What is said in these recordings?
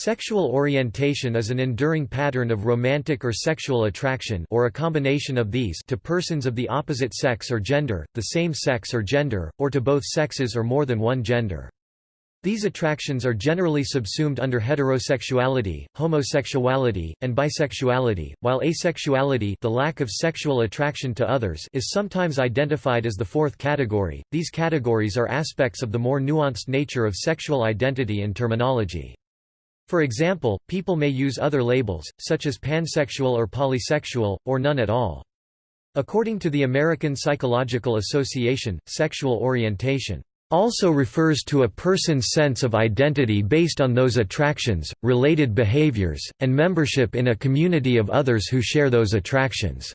Sexual orientation is an enduring pattern of romantic or sexual attraction or a combination of these to persons of the opposite sex or gender, the same sex or gender, or to both sexes or more than one gender. These attractions are generally subsumed under heterosexuality, homosexuality, and bisexuality, while asexuality the lack of sexual attraction to others is sometimes identified as the fourth category. These categories are aspects of the more nuanced nature of sexual identity and terminology. For example, people may use other labels, such as pansexual or polysexual, or none at all. According to the American Psychological Association, sexual orientation also refers to a person's sense of identity based on those attractions, related behaviors, and membership in a community of others who share those attractions.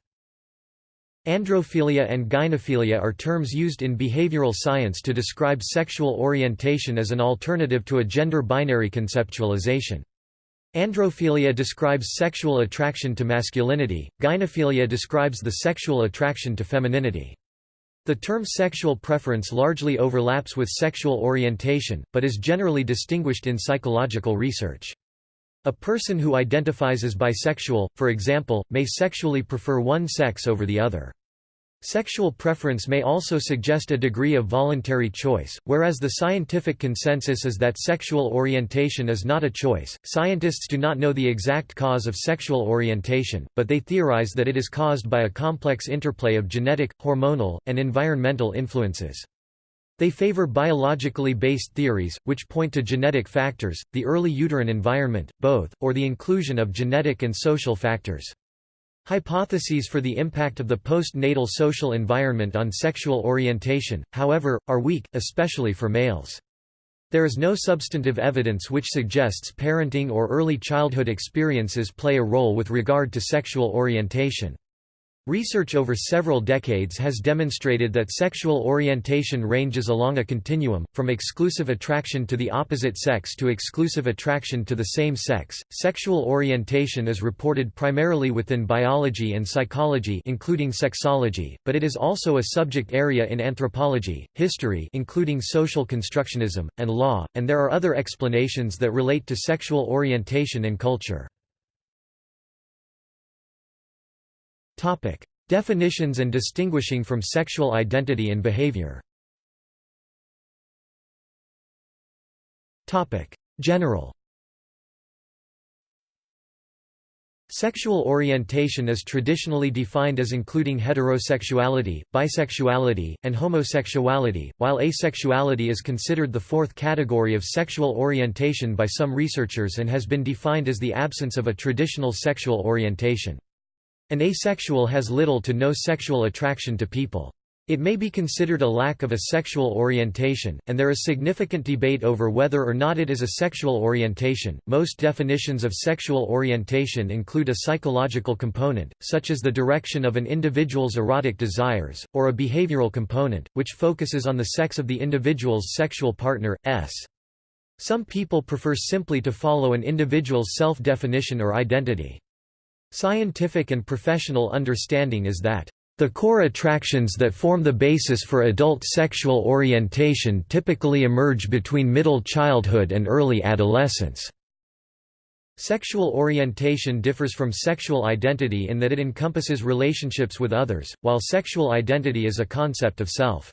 Androphilia and gynephilia are terms used in behavioral science to describe sexual orientation as an alternative to a gender binary conceptualization. Androphilia describes sexual attraction to masculinity, gynephilia describes the sexual attraction to femininity. The term sexual preference largely overlaps with sexual orientation, but is generally distinguished in psychological research. A person who identifies as bisexual, for example, may sexually prefer one sex over the other. Sexual preference may also suggest a degree of voluntary choice, whereas the scientific consensus is that sexual orientation is not a choice. Scientists do not know the exact cause of sexual orientation, but they theorize that it is caused by a complex interplay of genetic, hormonal, and environmental influences. They favor biologically based theories, which point to genetic factors, the early uterine environment, both, or the inclusion of genetic and social factors. Hypotheses for the impact of the postnatal social environment on sexual orientation, however, are weak, especially for males. There is no substantive evidence which suggests parenting or early childhood experiences play a role with regard to sexual orientation. Research over several decades has demonstrated that sexual orientation ranges along a continuum, from exclusive attraction to the opposite sex to exclusive attraction to the same sex. Sexual orientation is reported primarily within biology and psychology, including sexology, but it is also a subject area in anthropology, history, including social constructionism, and law, and there are other explanations that relate to sexual orientation and culture. Topic: Definitions and distinguishing from sexual identity and behavior. Topic: General. Sexual orientation is traditionally defined as including heterosexuality, bisexuality, and homosexuality, while asexuality is considered the fourth category of sexual orientation by some researchers and has been defined as the absence of a traditional sexual orientation. An asexual has little to no sexual attraction to people. It may be considered a lack of a sexual orientation, and there is significant debate over whether or not it is a sexual orientation. Most definitions of sexual orientation include a psychological component, such as the direction of an individual's erotic desires, or a behavioral component, which focuses on the sex of the individual's sexual partner. S. Some people prefer simply to follow an individual's self-definition or identity. Scientific and professional understanding is that the core attractions that form the basis for adult sexual orientation typically emerge between middle childhood and early adolescence. Sexual orientation differs from sexual identity in that it encompasses relationships with others, while sexual identity is a concept of self.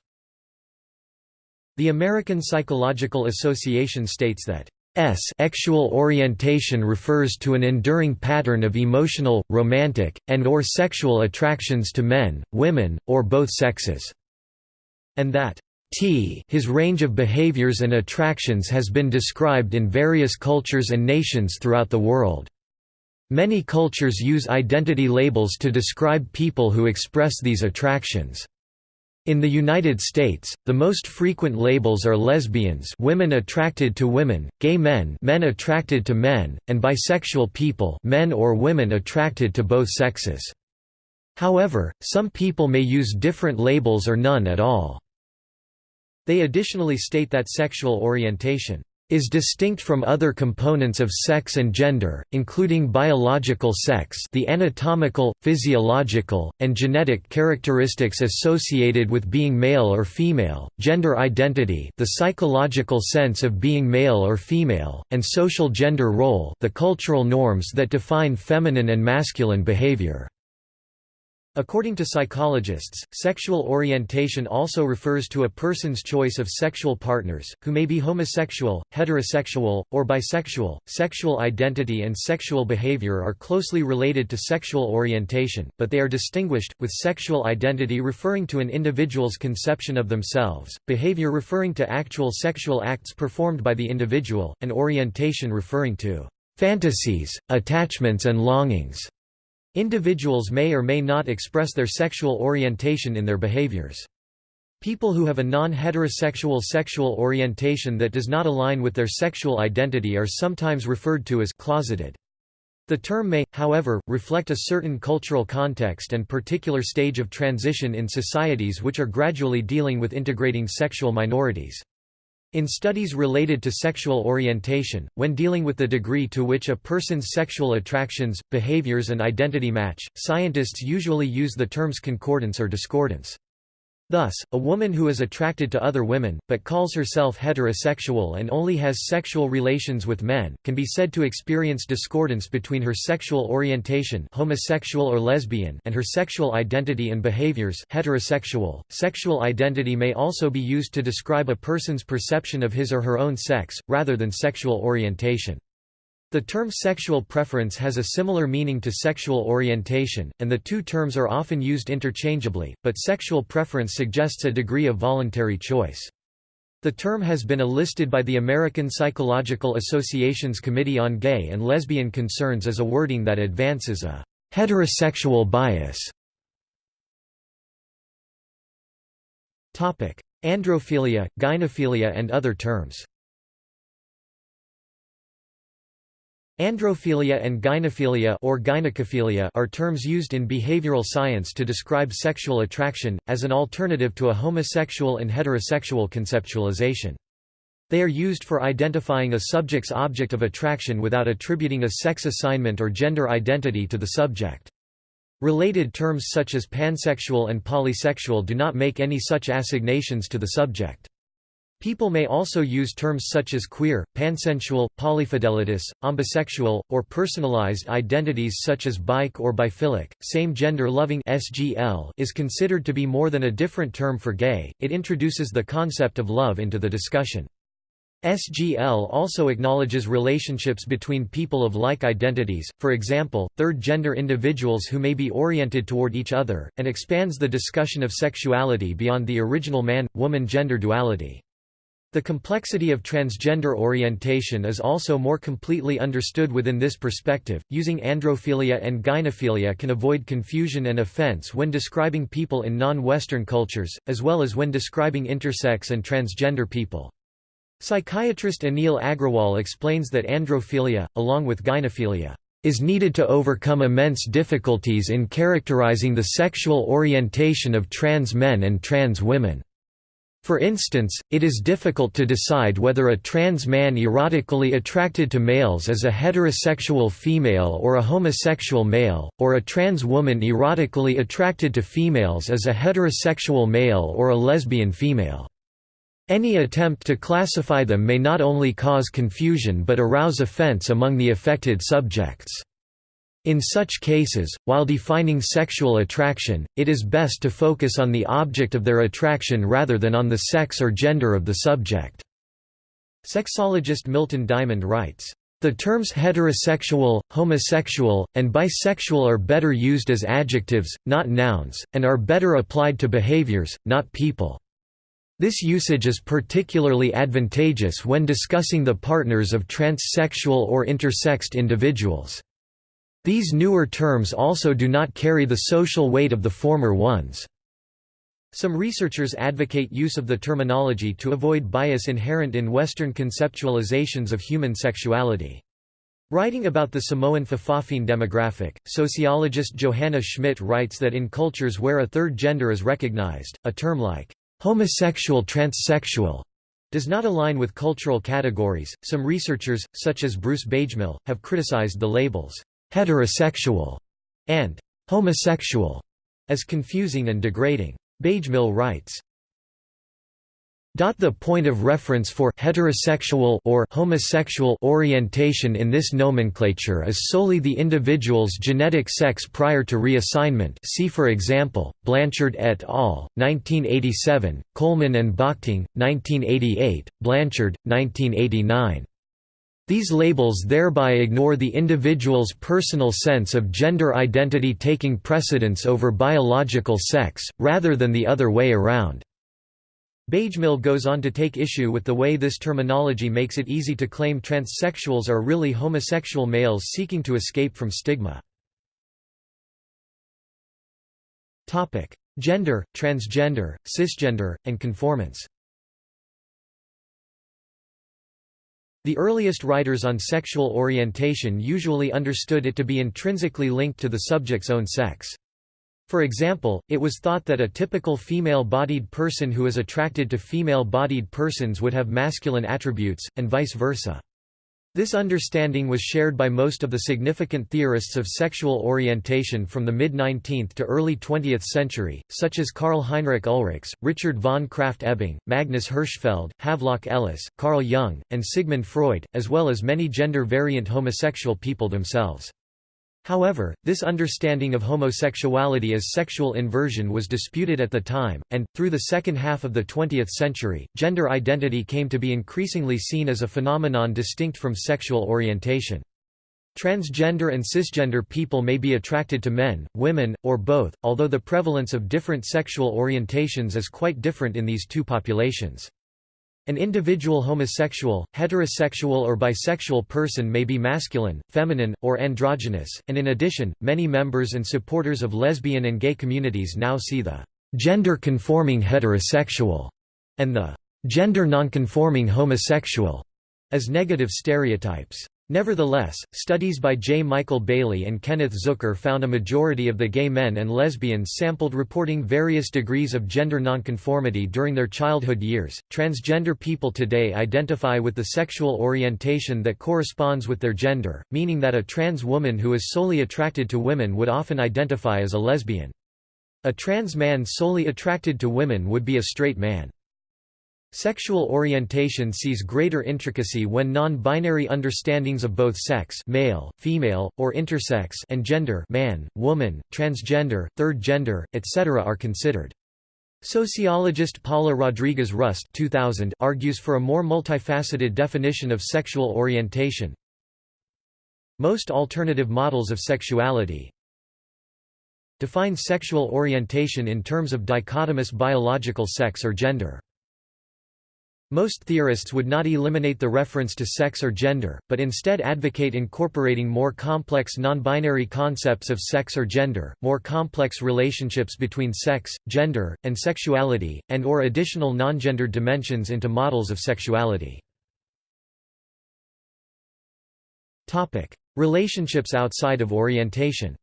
The American Psychological Association states that S sexual orientation refers to an enduring pattern of emotional, romantic, and or sexual attractions to men, women, or both sexes. And that T his range of behaviors and attractions has been described in various cultures and nations throughout the world. Many cultures use identity labels to describe people who express these attractions. In the United States, the most frequent labels are lesbians women attracted to women, gay men men attracted to men, and bisexual people men or women attracted to both sexes. However, some people may use different labels or none at all. They additionally state that sexual orientation is distinct from other components of sex and gender, including biological sex the anatomical, physiological, and genetic characteristics associated with being male or female, gender identity the psychological sense of being male or female, and social gender role the cultural norms that define feminine and masculine behavior. According to psychologists, sexual orientation also refers to a person's choice of sexual partners, who may be homosexual, heterosexual, or bisexual. Sexual identity and sexual behavior are closely related to sexual orientation, but they are distinguished, with sexual identity referring to an individual's conception of themselves, behavior referring to actual sexual acts performed by the individual, and orientation referring to fantasies, attachments and longings. Individuals may or may not express their sexual orientation in their behaviors. People who have a non-heterosexual sexual orientation that does not align with their sexual identity are sometimes referred to as closeted. The term may, however, reflect a certain cultural context and particular stage of transition in societies which are gradually dealing with integrating sexual minorities. In studies related to sexual orientation, when dealing with the degree to which a person's sexual attractions, behaviors and identity match, scientists usually use the terms concordance or discordance. Thus, a woman who is attracted to other women, but calls herself heterosexual and only has sexual relations with men, can be said to experience discordance between her sexual orientation homosexual or lesbian and her sexual identity and behaviors heterosexual. .Sexual identity may also be used to describe a person's perception of his or her own sex, rather than sexual orientation. The term sexual preference has a similar meaning to sexual orientation, and the two terms are often used interchangeably, but sexual preference suggests a degree of voluntary choice. The term has been enlisted by the American Psychological Association's Committee on Gay and Lesbian Concerns as a wording that advances a heterosexual bias. Androphilia, gynephilia and other terms Androphilia and gynephilia or gynecophilia are terms used in behavioral science to describe sexual attraction, as an alternative to a homosexual and heterosexual conceptualization. They are used for identifying a subject's object of attraction without attributing a sex assignment or gender identity to the subject. Related terms such as pansexual and polysexual do not make any such assignations to the subject. People may also use terms such as queer, pansensual, polyfidelitous, ambisexual, or personalized identities such as byke or biphilic. Same-gender loving (SGL) is considered to be more than a different term for gay. It introduces the concept of love into the discussion. SGL also acknowledges relationships between people of like identities, for example, third-gender individuals who may be oriented toward each other, and expands the discussion of sexuality beyond the original man-woman gender duality. The complexity of transgender orientation is also more completely understood within this perspective. Using androphilia and gynephilia can avoid confusion and offense when describing people in non Western cultures, as well as when describing intersex and transgender people. Psychiatrist Anil Agrawal explains that androphilia, along with gynephilia, is needed to overcome immense difficulties in characterizing the sexual orientation of trans men and trans women. For instance, it is difficult to decide whether a trans man erotically attracted to males is a heterosexual female or a homosexual male, or a trans woman erotically attracted to females is a heterosexual male or a lesbian female. Any attempt to classify them may not only cause confusion but arouse offense among the affected subjects. In such cases, while defining sexual attraction, it is best to focus on the object of their attraction rather than on the sex or gender of the subject. Sexologist Milton Diamond writes, the terms heterosexual, homosexual, and bisexual are better used as adjectives, not nouns, and are better applied to behaviors, not people. This usage is particularly advantageous when discussing the partners of transsexual or intersexed individuals. These newer terms also do not carry the social weight of the former ones. Some researchers advocate use of the terminology to avoid bias inherent in Western conceptualizations of human sexuality. Writing about the Samoan Fa'afafine demographic, sociologist Johanna Schmidt writes that in cultures where a third gender is recognized, a term like homosexual transsexual does not align with cultural categories. Some researchers, such as Bruce Bagemihl, have criticized the labels heterosexual and homosexual as confusing and degrading. Bagemihl writes, the point of reference for heterosexual or homosexual orientation in this nomenclature is solely the individual's genetic sex prior to reassignment see for example, Blanchard et al., 1987, Coleman and Bockting, 1988, Blanchard, 1989. These labels thereby ignore the individual's personal sense of gender identity taking precedence over biological sex, rather than the other way around. Bagemihl goes on to take issue with the way this terminology makes it easy to claim transsexuals are really homosexual males seeking to escape from stigma. Gender, transgender, cisgender, and conformance The earliest writers on sexual orientation usually understood it to be intrinsically linked to the subject's own sex. For example, it was thought that a typical female-bodied person who is attracted to female-bodied persons would have masculine attributes, and vice versa. This understanding was shared by most of the significant theorists of sexual orientation from the mid-19th to early 20th century, such as Karl Heinrich Ulrichs, Richard von Krafft-Ebing, Magnus Hirschfeld, Havelock Ellis, Carl Jung, and Sigmund Freud, as well as many gender-variant homosexual people themselves. However, this understanding of homosexuality as sexual inversion was disputed at the time, and, through the second half of the 20th century, gender identity came to be increasingly seen as a phenomenon distinct from sexual orientation. Transgender and cisgender people may be attracted to men, women, or both, although the prevalence of different sexual orientations is quite different in these two populations. An individual homosexual, heterosexual or bisexual person may be masculine, feminine, or androgynous, and in addition, many members and supporters of lesbian and gay communities now see the gender-conforming heterosexual and the gender nonconforming homosexual as negative stereotypes. Nevertheless, studies by J. Michael Bailey and Kenneth Zucker found a majority of the gay men and lesbians sampled reporting various degrees of gender nonconformity during their childhood years. Transgender people today identify with the sexual orientation that corresponds with their gender, meaning that a trans woman who is solely attracted to women would often identify as a lesbian. A trans man solely attracted to women would be a straight man. Sexual orientation sees greater intricacy when non-binary understandings of both sex male, female, or intersex and gender man, woman, transgender, third gender, etc. are considered. Sociologist Paula Rodriguez Rust 2000 argues for a more multifaceted definition of sexual orientation. Most alternative models of sexuality define sexual orientation in terms of dichotomous biological sex or gender. Most theorists would not eliminate the reference to sex or gender, but instead advocate incorporating more complex non-binary concepts of sex or gender, more complex relationships between sex, gender, and sexuality, and or additional non-gendered dimensions into models of sexuality. Relationships outside of orientation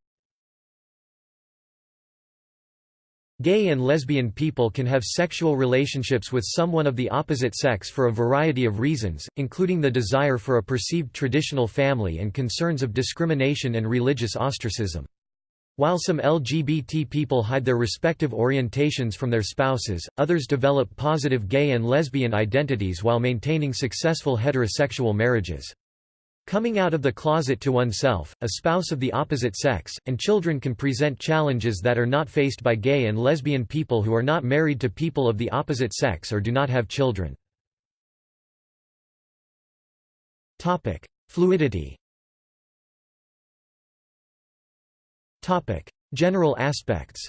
Gay and lesbian people can have sexual relationships with someone of the opposite sex for a variety of reasons, including the desire for a perceived traditional family and concerns of discrimination and religious ostracism. While some LGBT people hide their respective orientations from their spouses, others develop positive gay and lesbian identities while maintaining successful heterosexual marriages. Coming out of the closet to oneself, a spouse of the opposite sex, and children can present challenges that are not faced by gay and lesbian people who are not married to people of the opposite sex or do not have children. Topic: Fluidity Topic: General aspects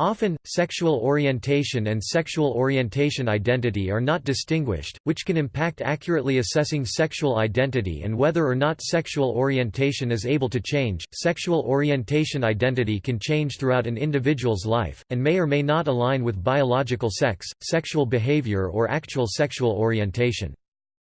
Often, sexual orientation and sexual orientation identity are not distinguished, which can impact accurately assessing sexual identity and whether or not sexual orientation is able to change. Sexual orientation identity can change throughout an individual's life, and may or may not align with biological sex, sexual behavior, or actual sexual orientation.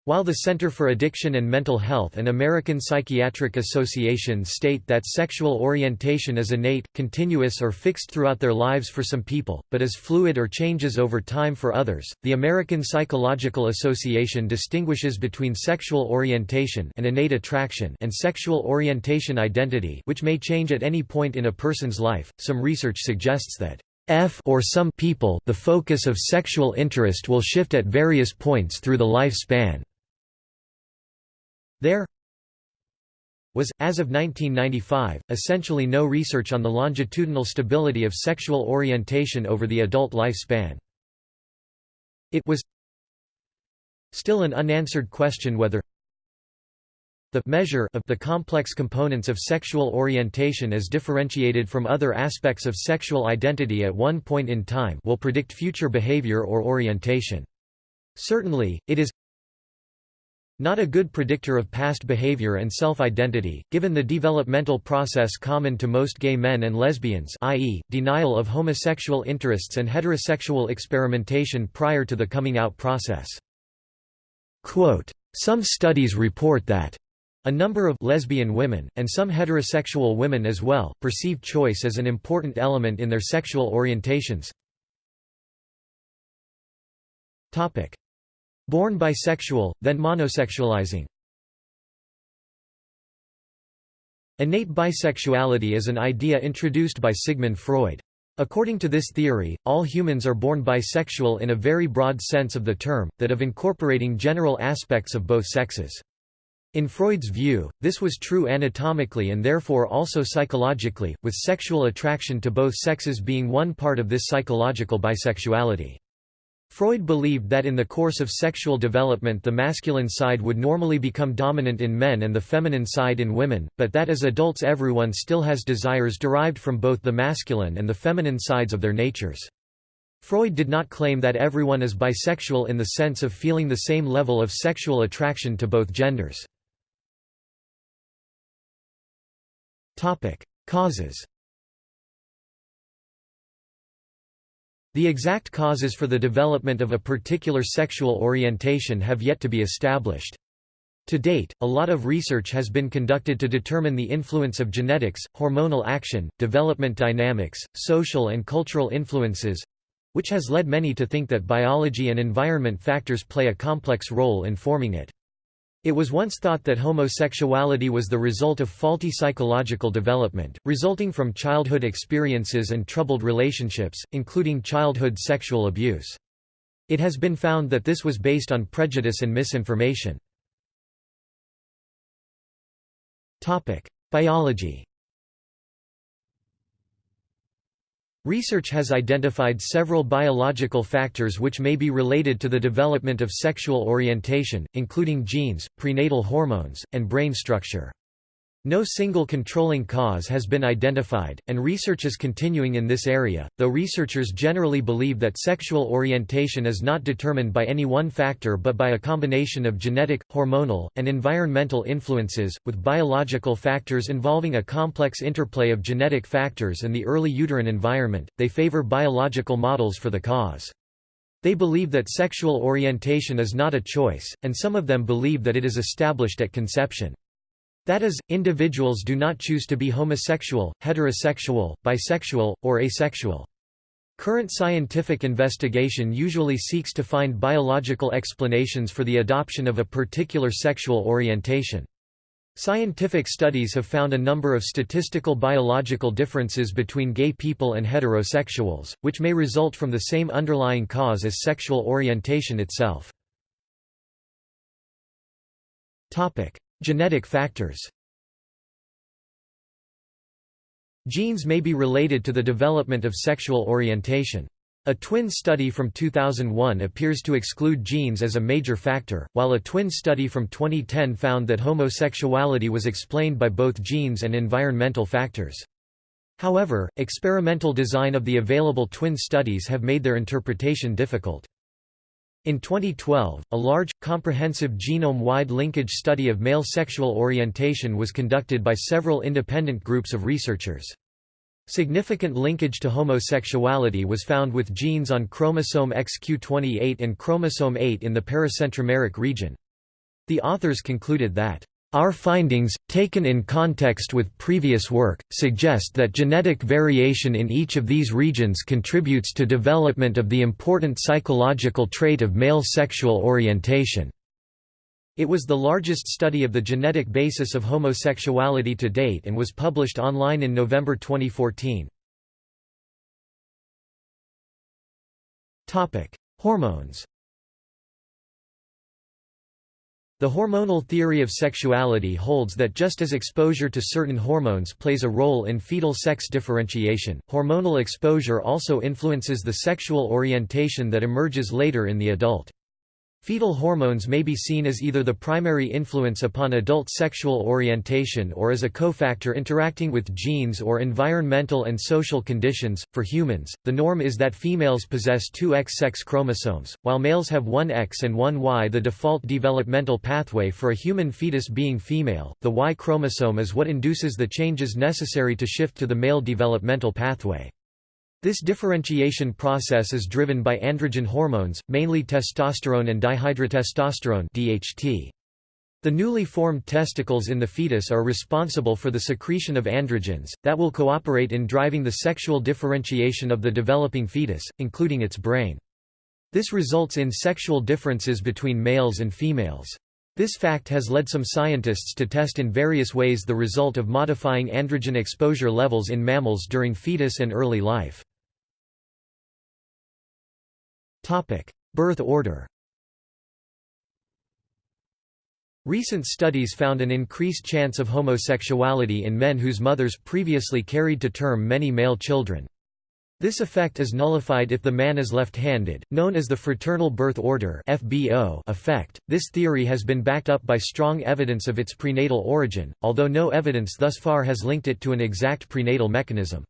While the Center for Addiction and Mental Health and American Psychiatric Association state that sexual orientation is innate, continuous or fixed throughout their lives for some people, but is fluid or changes over time for others, the American Psychological Association distinguishes between sexual orientation and innate attraction and sexual orientation identity which may change at any point in a person's life. Some research suggests that F or some people the focus of sexual interest will shift at various points through the lifespan. There was, as of 1995, essentially no research on the longitudinal stability of sexual orientation over the adult lifespan. It was still an unanswered question whether the measure of the complex components of sexual orientation as differentiated from other aspects of sexual identity at one point in time will predict future behavior or orientation. Certainly, it is not a good predictor of past behavior and self-identity, given the developmental process common to most gay men and lesbians i.e., denial of homosexual interests and heterosexual experimentation prior to the coming out process. Quote, Some studies report that a number of lesbian women, and some heterosexual women as well, perceive choice as an important element in their sexual orientations. Born bisexual, then monosexualizing Innate bisexuality is an idea introduced by Sigmund Freud. According to this theory, all humans are born bisexual in a very broad sense of the term, that of incorporating general aspects of both sexes. In Freud's view, this was true anatomically and therefore also psychologically, with sexual attraction to both sexes being one part of this psychological bisexuality. Freud believed that in the course of sexual development the masculine side would normally become dominant in men and the feminine side in women, but that as adults everyone still has desires derived from both the masculine and the feminine sides of their natures. Freud did not claim that everyone is bisexual in the sense of feeling the same level of sexual attraction to both genders. Causes The exact causes for the development of a particular sexual orientation have yet to be established. To date, a lot of research has been conducted to determine the influence of genetics, hormonal action, development dynamics, social and cultural influences—which has led many to think that biology and environment factors play a complex role in forming it. It was once thought that homosexuality was the result of faulty psychological development, resulting from childhood experiences and troubled relationships, including childhood sexual abuse. It has been found that this was based on prejudice and misinformation. Biology Research has identified several biological factors which may be related to the development of sexual orientation, including genes, prenatal hormones, and brain structure. No single controlling cause has been identified, and research is continuing in this area, though researchers generally believe that sexual orientation is not determined by any one factor but by a combination of genetic, hormonal, and environmental influences, with biological factors involving a complex interplay of genetic factors and the early uterine environment. They favor biological models for the cause. They believe that sexual orientation is not a choice, and some of them believe that it is established at conception. That is, individuals do not choose to be homosexual, heterosexual, bisexual, or asexual. Current scientific investigation usually seeks to find biological explanations for the adoption of a particular sexual orientation. Scientific studies have found a number of statistical biological differences between gay people and heterosexuals, which may result from the same underlying cause as sexual orientation itself. Genetic factors Genes may be related to the development of sexual orientation. A twin study from 2001 appears to exclude genes as a major factor, while a twin study from 2010 found that homosexuality was explained by both genes and environmental factors. However, experimental design of the available twin studies have made their interpretation difficult. In 2012, a large, comprehensive genome-wide linkage study of male sexual orientation was conducted by several independent groups of researchers. Significant linkage to homosexuality was found with genes on chromosome XQ28 and chromosome 8 in the paracentromeric region. The authors concluded that our findings, taken in context with previous work, suggest that genetic variation in each of these regions contributes to development of the important psychological trait of male sexual orientation. It was the largest study of the genetic basis of homosexuality to date and was published online in November 2014. Hormones The hormonal theory of sexuality holds that just as exposure to certain hormones plays a role in fetal sex differentiation, hormonal exposure also influences the sexual orientation that emerges later in the adult. Fetal hormones may be seen as either the primary influence upon adult sexual orientation or as a cofactor interacting with genes or environmental and social conditions. For humans, the norm is that females possess two X sex chromosomes, while males have one X and one Y. The default developmental pathway for a human fetus being female, the Y chromosome is what induces the changes necessary to shift to the male developmental pathway. This differentiation process is driven by androgen hormones, mainly testosterone and dihydrotestosterone DHT. The newly formed testicles in the fetus are responsible for the secretion of androgens, that will cooperate in driving the sexual differentiation of the developing fetus, including its brain. This results in sexual differences between males and females. This fact has led some scientists to test in various ways the result of modifying androgen exposure levels in mammals during fetus and early life. Birth order Recent studies found an increased chance of homosexuality in men whose mothers previously carried to term many male children. This effect is nullified if the man is left-handed, known as the fraternal birth order (FBO) effect. This theory has been backed up by strong evidence of its prenatal origin, although no evidence thus far has linked it to an exact prenatal mechanism.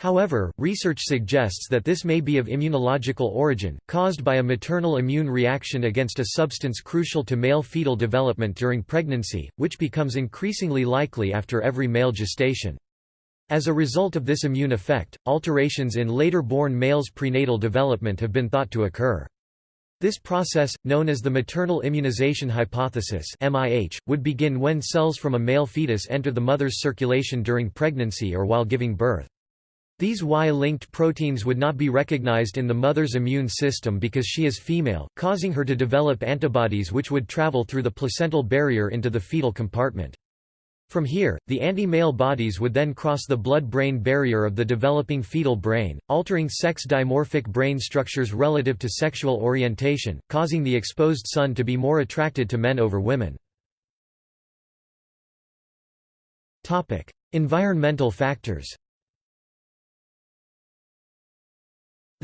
However, research suggests that this may be of immunological origin, caused by a maternal immune reaction against a substance crucial to male fetal development during pregnancy, which becomes increasingly likely after every male gestation. As a result of this immune effect, alterations in later-born males' prenatal development have been thought to occur. This process, known as the maternal immunization hypothesis (MIH), would begin when cells from a male fetus enter the mother's circulation during pregnancy or while giving birth. These Y-linked proteins would not be recognized in the mother's immune system because she is female, causing her to develop antibodies which would travel through the placental barrier into the fetal compartment. From here, the anti-male bodies would then cross the blood-brain barrier of the developing fetal brain, altering sex-dimorphic brain structures relative to sexual orientation, causing the exposed son to be more attracted to men over women. Environmental factors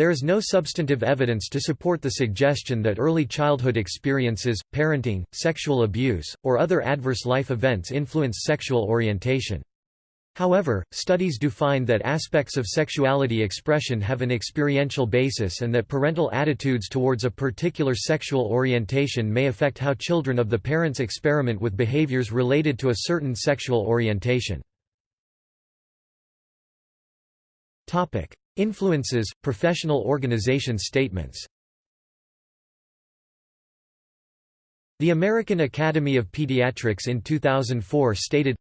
There is no substantive evidence to support the suggestion that early childhood experiences, parenting, sexual abuse, or other adverse life events influence sexual orientation. However, studies do find that aspects of sexuality expression have an experiential basis and that parental attitudes towards a particular sexual orientation may affect how children of the parents experiment with behaviors related to a certain sexual orientation. Influences, professional organization statements The American Academy of Pediatrics in 2004 stated,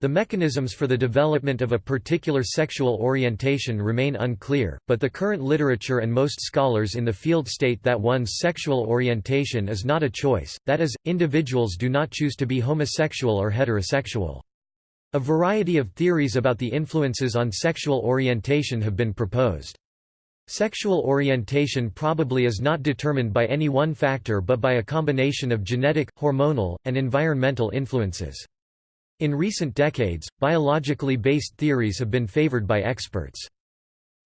the mechanisms for the development of a particular sexual orientation remain unclear, but the current literature and most scholars in the field state that one's sexual orientation is not a choice, that is, individuals do not choose to be homosexual or heterosexual. A variety of theories about the influences on sexual orientation have been proposed. Sexual orientation probably is not determined by any one factor but by a combination of genetic, hormonal, and environmental influences. In recent decades, biologically based theories have been favored by experts.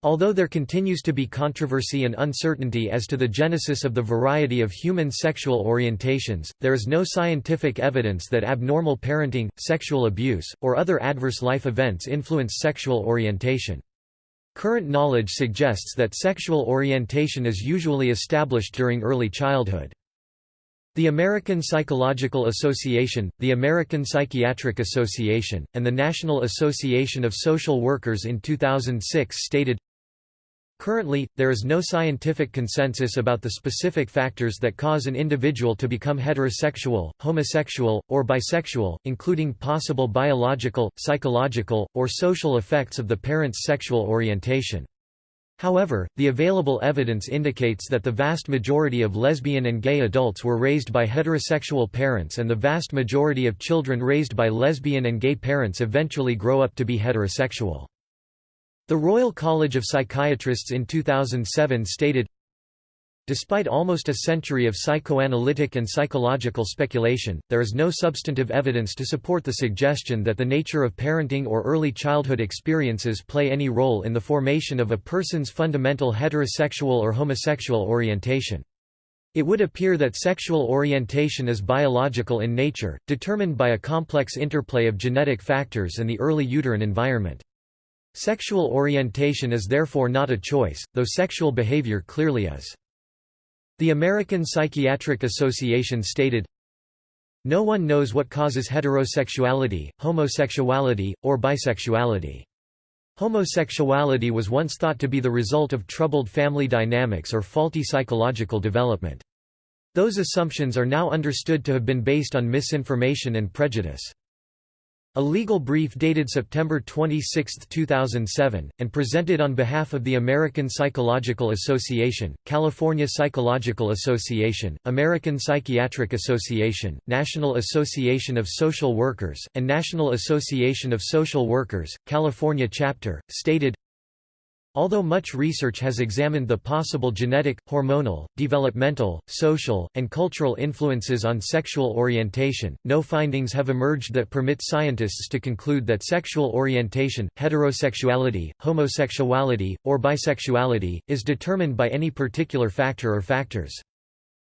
Although there continues to be controversy and uncertainty as to the genesis of the variety of human sexual orientations, there is no scientific evidence that abnormal parenting, sexual abuse, or other adverse life events influence sexual orientation. Current knowledge suggests that sexual orientation is usually established during early childhood. The American Psychological Association, the American Psychiatric Association, and the National Association of Social Workers in 2006 stated, Currently, there is no scientific consensus about the specific factors that cause an individual to become heterosexual, homosexual, or bisexual, including possible biological, psychological, or social effects of the parent's sexual orientation. However, the available evidence indicates that the vast majority of lesbian and gay adults were raised by heterosexual parents and the vast majority of children raised by lesbian and gay parents eventually grow up to be heterosexual. The Royal College of Psychiatrists in 2007 stated, Despite almost a century of psychoanalytic and psychological speculation, there is no substantive evidence to support the suggestion that the nature of parenting or early childhood experiences play any role in the formation of a person's fundamental heterosexual or homosexual orientation. It would appear that sexual orientation is biological in nature, determined by a complex interplay of genetic factors and the early uterine environment. Sexual orientation is therefore not a choice, though sexual behavior clearly is. The American Psychiatric Association stated, No one knows what causes heterosexuality, homosexuality, or bisexuality. Homosexuality was once thought to be the result of troubled family dynamics or faulty psychological development. Those assumptions are now understood to have been based on misinformation and prejudice. A legal brief dated September 26, 2007, and presented on behalf of the American Psychological Association, California Psychological Association, American Psychiatric Association, National Association of Social Workers, and National Association of Social Workers, California Chapter, stated, Although much research has examined the possible genetic, hormonal, developmental, social, and cultural influences on sexual orientation, no findings have emerged that permit scientists to conclude that sexual orientation, heterosexuality, homosexuality, or bisexuality, is determined by any particular factor or factors.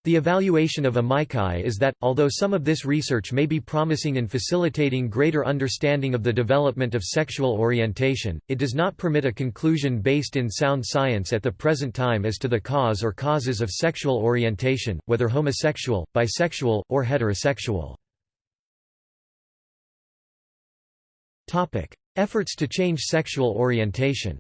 The evaluation of amici is that, although some of this research may be promising in facilitating greater understanding of the development of sexual orientation, it does not permit a conclusion based in sound science at the present time as to the cause or causes of sexual orientation, whether homosexual, bisexual, or heterosexual. Efforts to change sexual orientation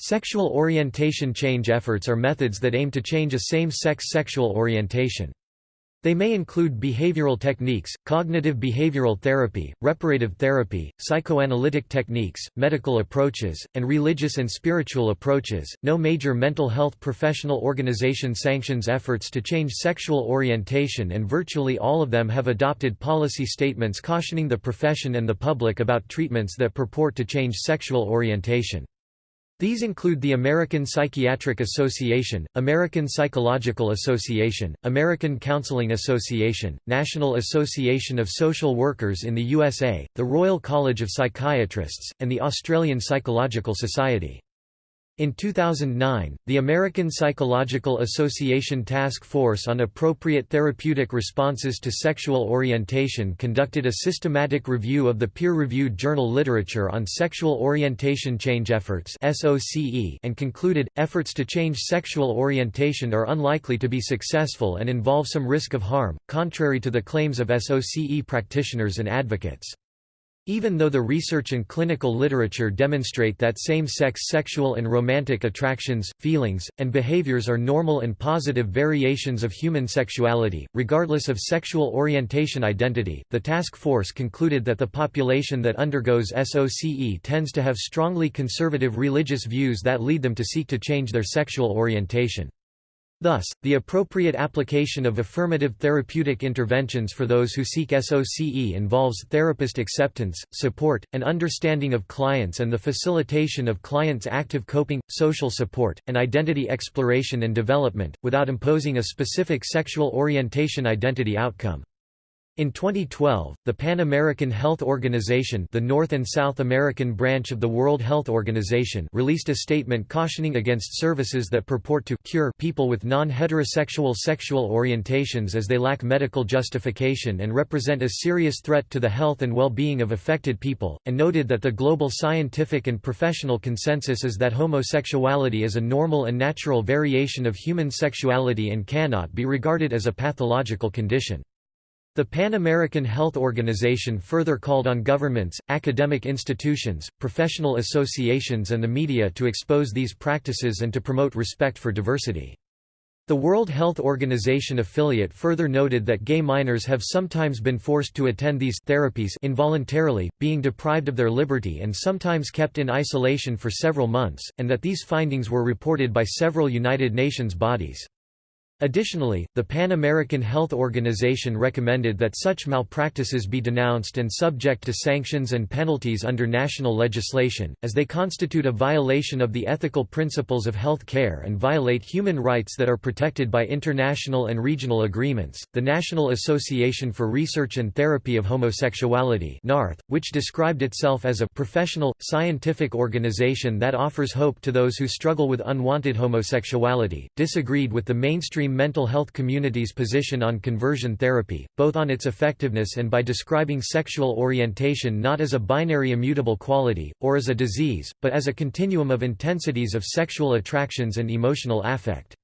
Sexual orientation change efforts are methods that aim to change a same-sex sexual orientation. They may include behavioral techniques, cognitive behavioral therapy, reparative therapy, psychoanalytic techniques, medical approaches, and religious and spiritual approaches. No major mental health professional organization sanctions efforts to change sexual orientation, and virtually all of them have adopted policy statements cautioning the profession and the public about treatments that purport to change sexual orientation. These include the American Psychiatric Association, American Psychological Association, American Counseling Association, National Association of Social Workers in the USA, the Royal College of Psychiatrists, and the Australian Psychological Society. In 2009, the American Psychological Association Task Force on Appropriate Therapeutic Responses to Sexual Orientation conducted a systematic review of the peer-reviewed journal literature on sexual orientation change efforts and concluded, efforts to change sexual orientation are unlikely to be successful and involve some risk of harm, contrary to the claims of SOCE practitioners and advocates. Even though the research and clinical literature demonstrate that same-sex sexual and romantic attractions, feelings, and behaviors are normal and positive variations of human sexuality, regardless of sexual orientation identity, the task force concluded that the population that undergoes SOCE tends to have strongly conservative religious views that lead them to seek to change their sexual orientation. Thus, the appropriate application of affirmative therapeutic interventions for those who seek SOCE involves therapist acceptance, support, and understanding of clients and the facilitation of clients' active coping, social support, and identity exploration and development, without imposing a specific sexual orientation identity outcome. In 2012, the Pan American Health Organization the North and South American branch of the World Health Organization released a statement cautioning against services that purport to cure people with non-heterosexual sexual orientations as they lack medical justification and represent a serious threat to the health and well-being of affected people, and noted that the global scientific and professional consensus is that homosexuality is a normal and natural variation of human sexuality and cannot be regarded as a pathological condition. The Pan American Health Organization further called on governments, academic institutions, professional associations and the media to expose these practices and to promote respect for diversity. The World Health Organization affiliate further noted that gay minors have sometimes been forced to attend these therapies involuntarily, being deprived of their liberty and sometimes kept in isolation for several months, and that these findings were reported by several United Nations bodies. Additionally, the Pan American Health Organization recommended that such malpractices be denounced and subject to sanctions and penalties under national legislation, as they constitute a violation of the ethical principles of health care and violate human rights that are protected by international and regional agreements. The National Association for Research and Therapy of Homosexuality, NARTH, which described itself as a professional, scientific organization that offers hope to those who struggle with unwanted homosexuality, disagreed with the mainstream mental health community's position on conversion therapy, both on its effectiveness and by describing sexual orientation not as a binary immutable quality, or as a disease, but as a continuum of intensities of sexual attractions and emotional affect.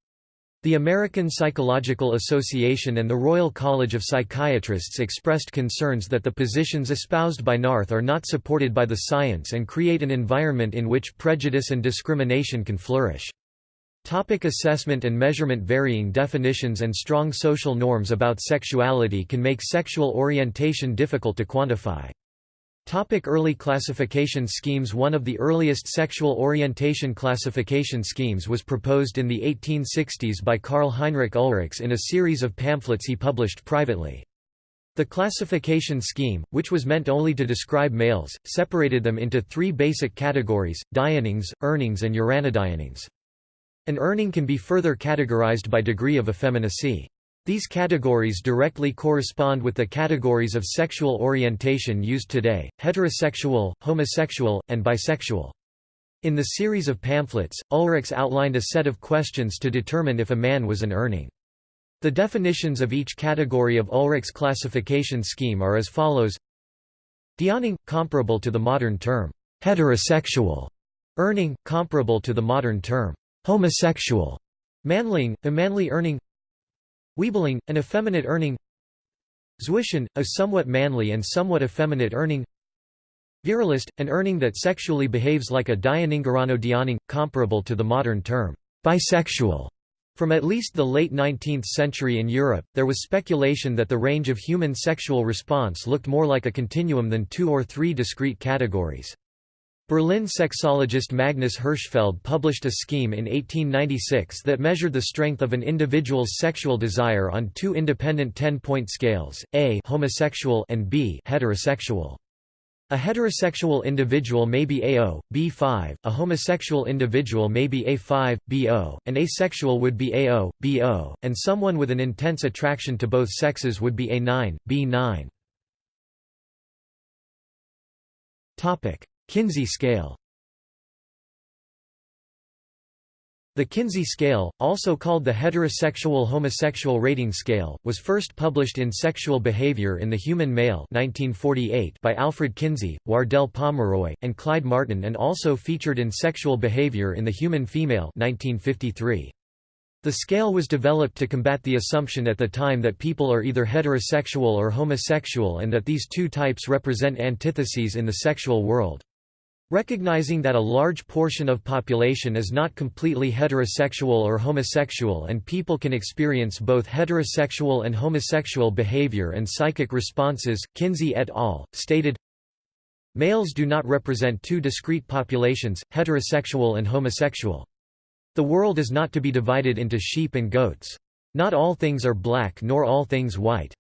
The American Psychological Association and the Royal College of Psychiatrists expressed concerns that the positions espoused by NARTH are not supported by the science and create an environment in which prejudice and discrimination can flourish. Topic assessment and measurement Varying definitions and strong social norms about sexuality can make sexual orientation difficult to quantify. Topic early classification schemes One of the earliest sexual orientation classification schemes was proposed in the 1860s by Karl Heinrich Ulrichs in a series of pamphlets he published privately. The classification scheme, which was meant only to describe males, separated them into three basic categories, dionings, urnings and uranodionings. An urning can be further categorized by degree of effeminacy. These categories directly correspond with the categories of sexual orientation used today, heterosexual, homosexual, and bisexual. In the series of pamphlets, Ulrichs outlined a set of questions to determine if a man was an urning. The definitions of each category of Ulrichs' classification scheme are as follows Dioning, comparable to the modern term, heterosexual. urning, comparable to the modern term, homosexual, manling, a manly urning, Weibling, an effeminate urning, Zwischen, a somewhat manly and somewhat effeminate urning, Virilist, an urning that sexually behaves like a dianingeranodianing, comparable to the modern term, bisexual. From at least the late 19th century in Europe, there was speculation that the range of human sexual response looked more like a continuum than two or three discrete categories. Berlin sexologist Magnus Hirschfeld published a scheme in 1896 that measured the strength of an individual's sexual desire on two independent 10-point scales, A homosexual and B heterosexual. A heterosexual individual may be AO, B5, a homosexual individual may be A5, BO, an asexual would be AO, BO, and someone with an intense attraction to both sexes would be A9, B9. Kinsey scale The Kinsey scale, also called the heterosexual-homosexual rating scale, was first published in Sexual Behavior in the Human Male 1948 by Alfred Kinsey, Wardell Pomeroy, and Clyde Martin and also featured in Sexual Behavior in the Human Female 1953. The scale was developed to combat the assumption at the time that people are either heterosexual or homosexual and that these two types represent antitheses in the sexual world. Recognizing that a large portion of population is not completely heterosexual or homosexual and people can experience both heterosexual and homosexual behavior and psychic responses, Kinsey et al. stated, Males do not represent two discrete populations, heterosexual and homosexual. The world is not to be divided into sheep and goats. Not all things are black nor all things white.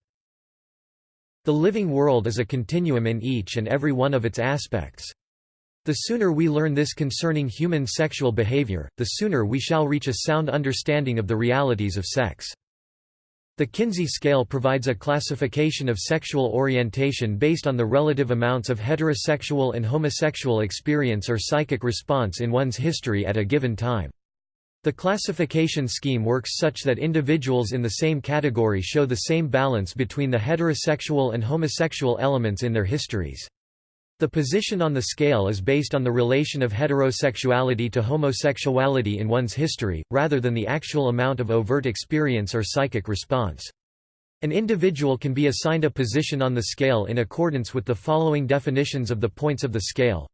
The living world is a continuum in each and every one of its aspects. The sooner we learn this concerning human sexual behavior, the sooner we shall reach a sound understanding of the realities of sex. The Kinsey scale provides a classification of sexual orientation based on the relative amounts of heterosexual and homosexual experience or psychic response in one's history at a given time. The classification scheme works such that individuals in the same category show the same balance between the heterosexual and homosexual elements in their histories. The position on the scale is based on the relation of heterosexuality to homosexuality in one's history, rather than the actual amount of overt experience or psychic response. An individual can be assigned a position on the scale in accordance with the following definitions of the points of the scale.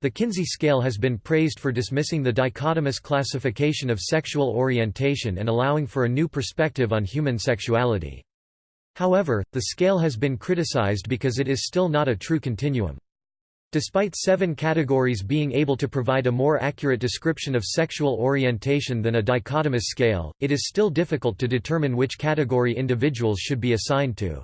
The Kinsey scale has been praised for dismissing the dichotomous classification of sexual orientation and allowing for a new perspective on human sexuality. However, the scale has been criticized because it is still not a true continuum. Despite seven categories being able to provide a more accurate description of sexual orientation than a dichotomous scale, it is still difficult to determine which category individuals should be assigned to.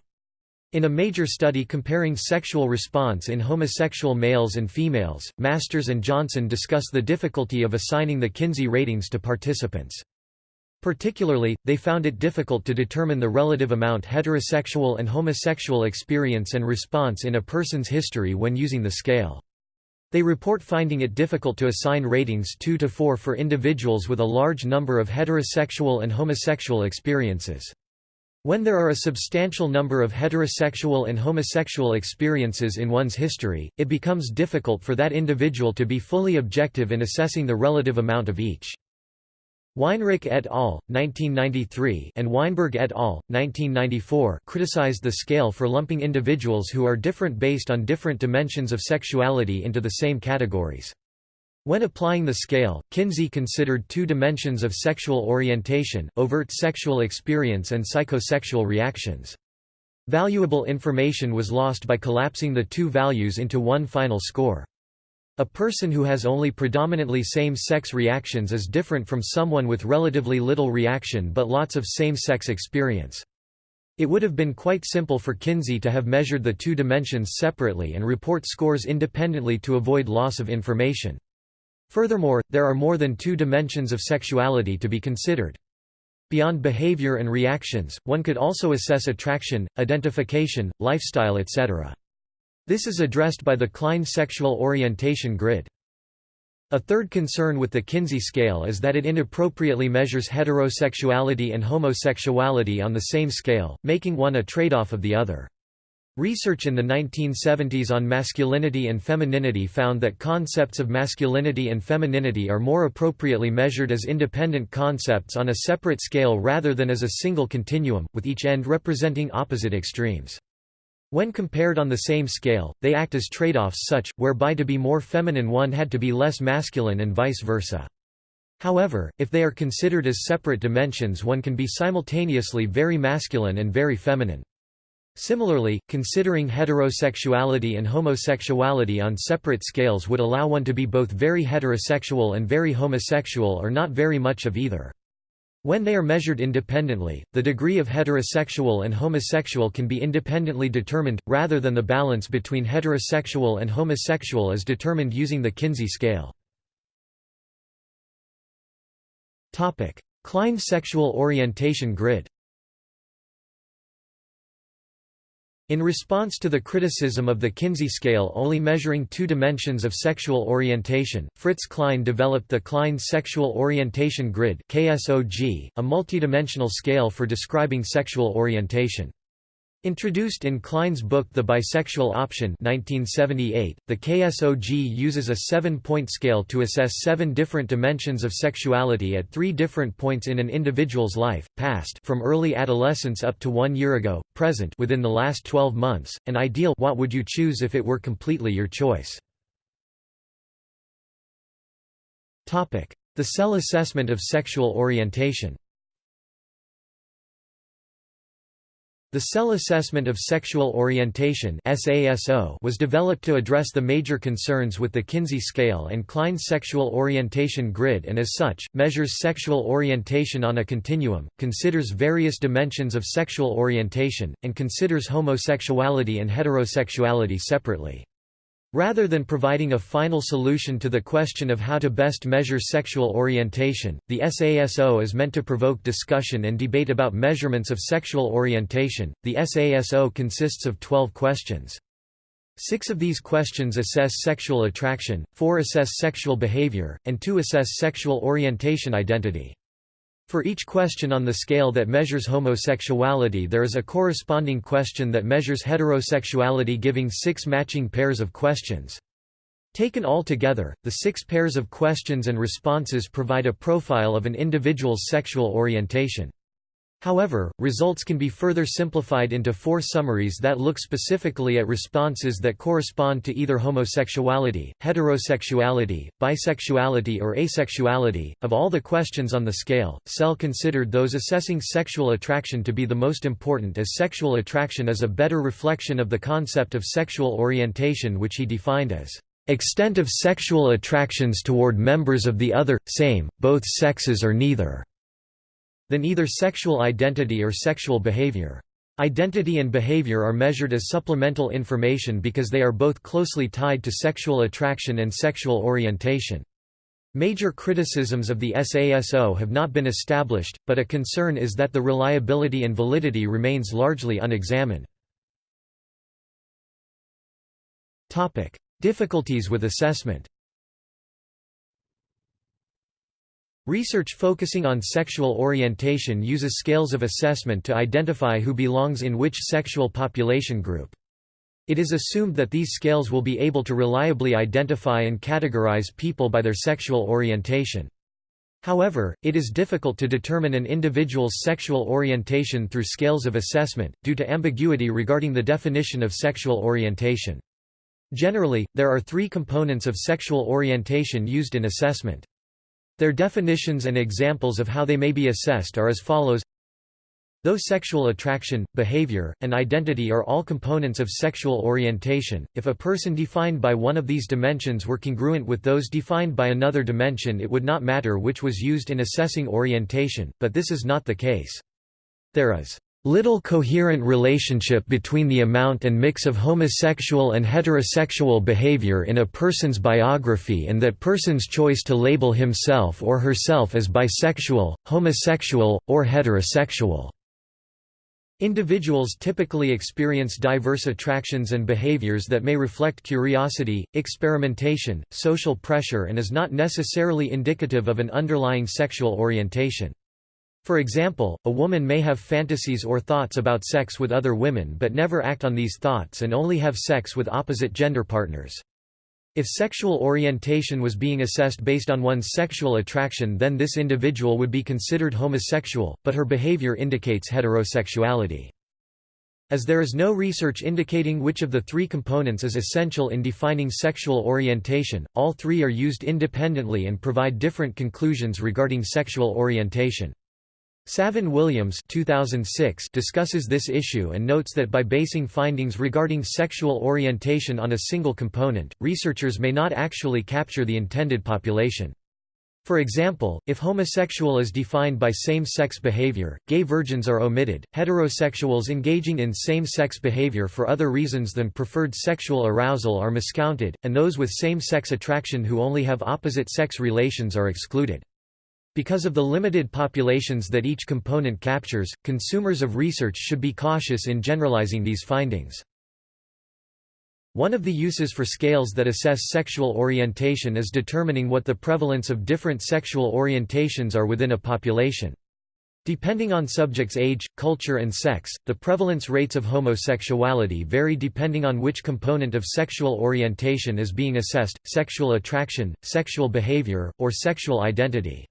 In a major study comparing sexual response in homosexual males and females, Masters and Johnson discuss the difficulty of assigning the Kinsey ratings to participants. Particularly, they found it difficult to determine the relative amount heterosexual and homosexual experience and response in a person's history when using the scale. They report finding it difficult to assign ratings 2 to 4 for individuals with a large number of heterosexual and homosexual experiences. When there are a substantial number of heterosexual and homosexual experiences in one's history, it becomes difficult for that individual to be fully objective in assessing the relative amount of each. Weinrich et al. 1993 and Weinberg et al. 1994 criticized the scale for lumping individuals who are different based on different dimensions of sexuality into the same categories. When applying the scale, Kinsey considered two dimensions of sexual orientation, overt sexual experience and psychosexual reactions. Valuable information was lost by collapsing the two values into one final score. A person who has only predominantly same-sex reactions is different from someone with relatively little reaction but lots of same-sex experience. It would have been quite simple for Kinsey to have measured the two dimensions separately and report scores independently to avoid loss of information. Furthermore, there are more than two dimensions of sexuality to be considered. Beyond behavior and reactions, one could also assess attraction, identification, lifestyle etc. This is addressed by the Klein sexual orientation grid. A third concern with the Kinsey scale is that it inappropriately measures heterosexuality and homosexuality on the same scale, making one a trade-off of the other. Research in the 1970s on masculinity and femininity found that concepts of masculinity and femininity are more appropriately measured as independent concepts on a separate scale rather than as a single continuum, with each end representing opposite extremes. When compared on the same scale, they act as trade-offs such, whereby to be more feminine one had to be less masculine and vice versa. However, if they are considered as separate dimensions one can be simultaneously very masculine and very feminine. Similarly, considering heterosexuality and homosexuality on separate scales would allow one to be both very heterosexual and very homosexual or not very much of either. When they are measured independently, the degree of heterosexual and homosexual can be independently determined, rather than the balance between heterosexual and homosexual is determined using the Kinsey scale. Klein sexual orientation grid In response to the criticism of the Kinsey scale only measuring two dimensions of sexual orientation, Fritz Klein developed the Klein Sexual Orientation Grid a multidimensional scale for describing sexual orientation. Introduced in Klein's book The Bisexual Option 1978, the KSOG uses a seven-point scale to assess seven different dimensions of sexuality at three different points in an individual's life, past from early adolescence up to one year ago, present within the last 12 months, and ideal what would you choose if it were completely your choice. The Sell assessment of sexual orientation The Sell Assessment of Sexual Orientation was developed to address the major concerns with the Kinsey scale and Klein's sexual orientation grid and as such, measures sexual orientation on a continuum, considers various dimensions of sexual orientation, and considers homosexuality and heterosexuality separately. Rather than providing a final solution to the question of how to best measure sexual orientation, the SASO is meant to provoke discussion and debate about measurements of sexual orientation. The SASO consists of 12 questions. Six of these questions assess sexual attraction, four assess sexual behavior, and two assess sexual orientation identity. For each question on the scale that measures homosexuality there is a corresponding question that measures heterosexuality giving six matching pairs of questions. Taken all together, the six pairs of questions and responses provide a profile of an individual's sexual orientation. However, results can be further simplified into four summaries that look specifically at responses that correspond to either homosexuality, heterosexuality, bisexuality or asexuality. Of all the questions on the scale, Sell considered those assessing sexual attraction to be the most important as sexual attraction is a better reflection of the concept of sexual orientation which he defined as extent of sexual attractions toward members of the other, same, both sexes or neither than either sexual identity or sexual behavior. Identity and behavior are measured as supplemental information because they are both closely tied to sexual attraction and sexual orientation. Major criticisms of the SASO have not been established, but a concern is that the reliability and validity remains largely unexamined. Difficulties with assessment Research focusing on sexual orientation uses scales of assessment to identify who belongs in which sexual population group. It is assumed that these scales will be able to reliably identify and categorize people by their sexual orientation. However, it is difficult to determine an individual's sexual orientation through scales of assessment, due to ambiguity regarding the definition of sexual orientation. Generally, there are three components of sexual orientation used in assessment. Their definitions and examples of how they may be assessed are as follows Though sexual attraction, behavior, and identity are all components of sexual orientation, if a person defined by one of these dimensions were congruent with those defined by another dimension it would not matter which was used in assessing orientation, but this is not the case. There is little coherent relationship between the amount and mix of homosexual and heterosexual behavior in a person's biography and that person's choice to label himself or herself as bisexual, homosexual, or heterosexual. Individuals typically experience diverse attractions and behaviors that may reflect curiosity, experimentation, social pressure and is not necessarily indicative of an underlying sexual orientation. For example, a woman may have fantasies or thoughts about sex with other women but never act on these thoughts and only have sex with opposite gender partners. If sexual orientation was being assessed based on one's sexual attraction then this individual would be considered homosexual, but her behavior indicates heterosexuality. As there is no research indicating which of the three components is essential in defining sexual orientation, all three are used independently and provide different conclusions regarding sexual orientation. Savin Williams 2006 discusses this issue and notes that by basing findings regarding sexual orientation on a single component, researchers may not actually capture the intended population. For example, if homosexual is defined by same-sex behavior, gay virgins are omitted, heterosexuals engaging in same-sex behavior for other reasons than preferred sexual arousal are miscounted, and those with same-sex attraction who only have opposite-sex relations are excluded. Because of the limited populations that each component captures, consumers of research should be cautious in generalizing these findings. One of the uses for scales that assess sexual orientation is determining what the prevalence of different sexual orientations are within a population. Depending on subjects' age, culture and sex, the prevalence rates of homosexuality vary depending on which component of sexual orientation is being assessed, sexual attraction, sexual behavior, or sexual identity.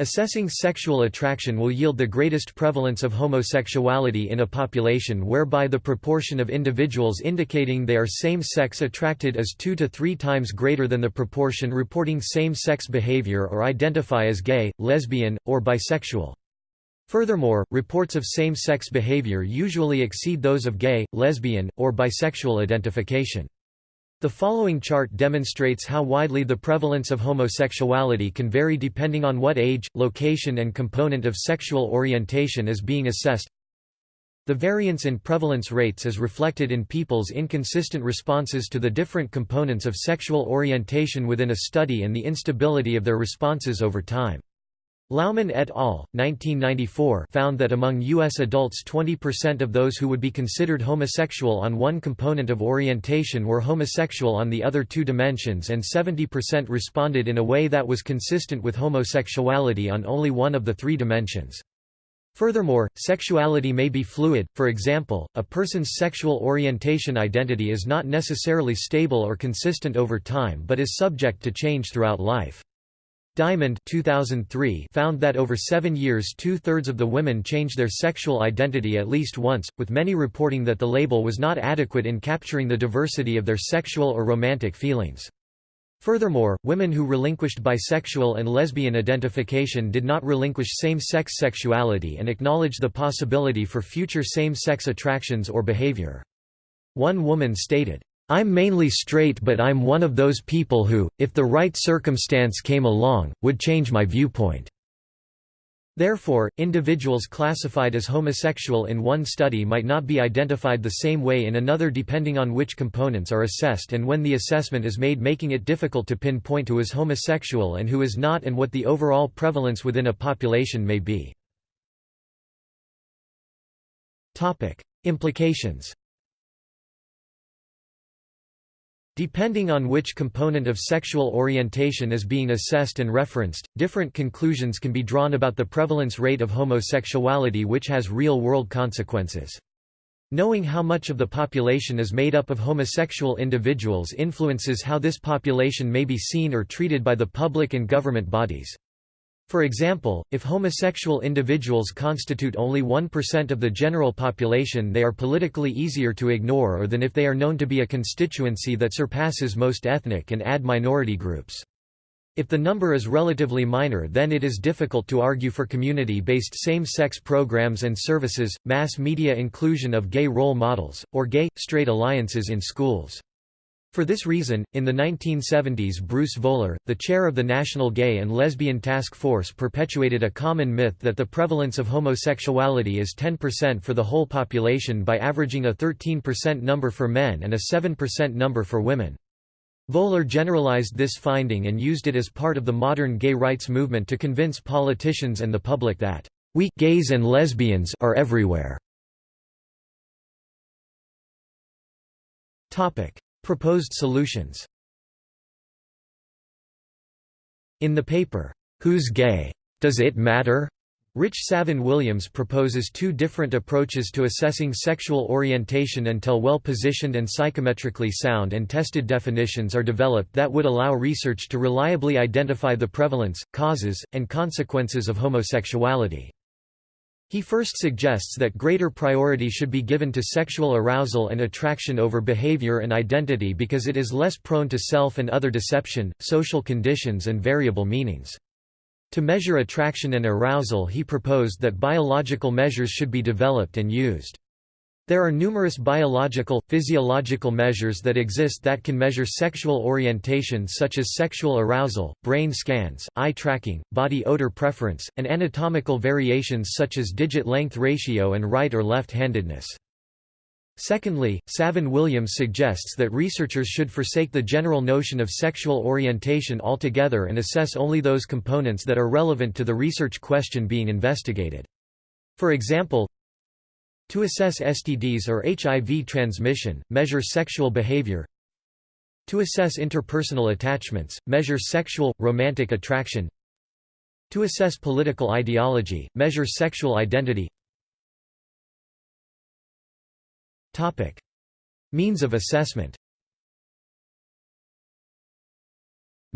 Assessing sexual attraction will yield the greatest prevalence of homosexuality in a population whereby the proportion of individuals indicating they are same-sex attracted is two to three times greater than the proportion reporting same-sex behavior or identify as gay, lesbian, or bisexual. Furthermore, reports of same-sex behavior usually exceed those of gay, lesbian, or bisexual identification. The following chart demonstrates how widely the prevalence of homosexuality can vary depending on what age, location and component of sexual orientation is being assessed. The variance in prevalence rates is reflected in people's inconsistent responses to the different components of sexual orientation within a study and the instability of their responses over time. Laumann et al. 1994 found that among U.S. adults 20% of those who would be considered homosexual on one component of orientation were homosexual on the other two dimensions and 70% responded in a way that was consistent with homosexuality on only one of the three dimensions. Furthermore, sexuality may be fluid, for example, a person's sexual orientation identity is not necessarily stable or consistent over time but is subject to change throughout life. Diamond 2003 found that over seven years two-thirds of the women changed their sexual identity at least once, with many reporting that the label was not adequate in capturing the diversity of their sexual or romantic feelings. Furthermore, women who relinquished bisexual and lesbian identification did not relinquish same-sex sexuality and acknowledge the possibility for future same-sex attractions or behavior. One woman stated, I'm mainly straight but I'm one of those people who, if the right circumstance came along, would change my viewpoint." Therefore, individuals classified as homosexual in one study might not be identified the same way in another depending on which components are assessed and when the assessment is made making it difficult to pinpoint who is homosexual and who is not and what the overall prevalence within a population may be. Implications Depending on which component of sexual orientation is being assessed and referenced, different conclusions can be drawn about the prevalence rate of homosexuality which has real-world consequences. Knowing how much of the population is made up of homosexual individuals influences how this population may be seen or treated by the public and government bodies. For example, if homosexual individuals constitute only 1% of the general population they are politically easier to ignore or than if they are known to be a constituency that surpasses most ethnic and AD minority groups. If the number is relatively minor then it is difficult to argue for community-based same-sex programs and services, mass media inclusion of gay role models, or gay, straight alliances in schools. For this reason, in the 1970s Bruce Voeller, the chair of the National Gay and Lesbian Task Force perpetuated a common myth that the prevalence of homosexuality is 10% for the whole population by averaging a 13% number for men and a 7% number for women. Voeller generalized this finding and used it as part of the modern gay rights movement to convince politicians and the public that, "...we gays and lesbians are everywhere." Proposed solutions In the paper, Who's Gay? Does It Matter? Rich Savin Williams proposes two different approaches to assessing sexual orientation until well-positioned and psychometrically sound and tested definitions are developed that would allow research to reliably identify the prevalence, causes, and consequences of homosexuality. He first suggests that greater priority should be given to sexual arousal and attraction over behavior and identity because it is less prone to self and other deception, social conditions and variable meanings. To measure attraction and arousal he proposed that biological measures should be developed and used. There are numerous biological, physiological measures that exist that can measure sexual orientation such as sexual arousal, brain scans, eye tracking, body odor preference, and anatomical variations such as digit length ratio and right or left-handedness. Secondly, Savin Williams suggests that researchers should forsake the general notion of sexual orientation altogether and assess only those components that are relevant to the research question being investigated. For example, to assess STDs or HIV transmission, measure sexual behavior To assess interpersonal attachments, measure sexual, romantic attraction To assess political ideology, measure sexual identity. Means of assessment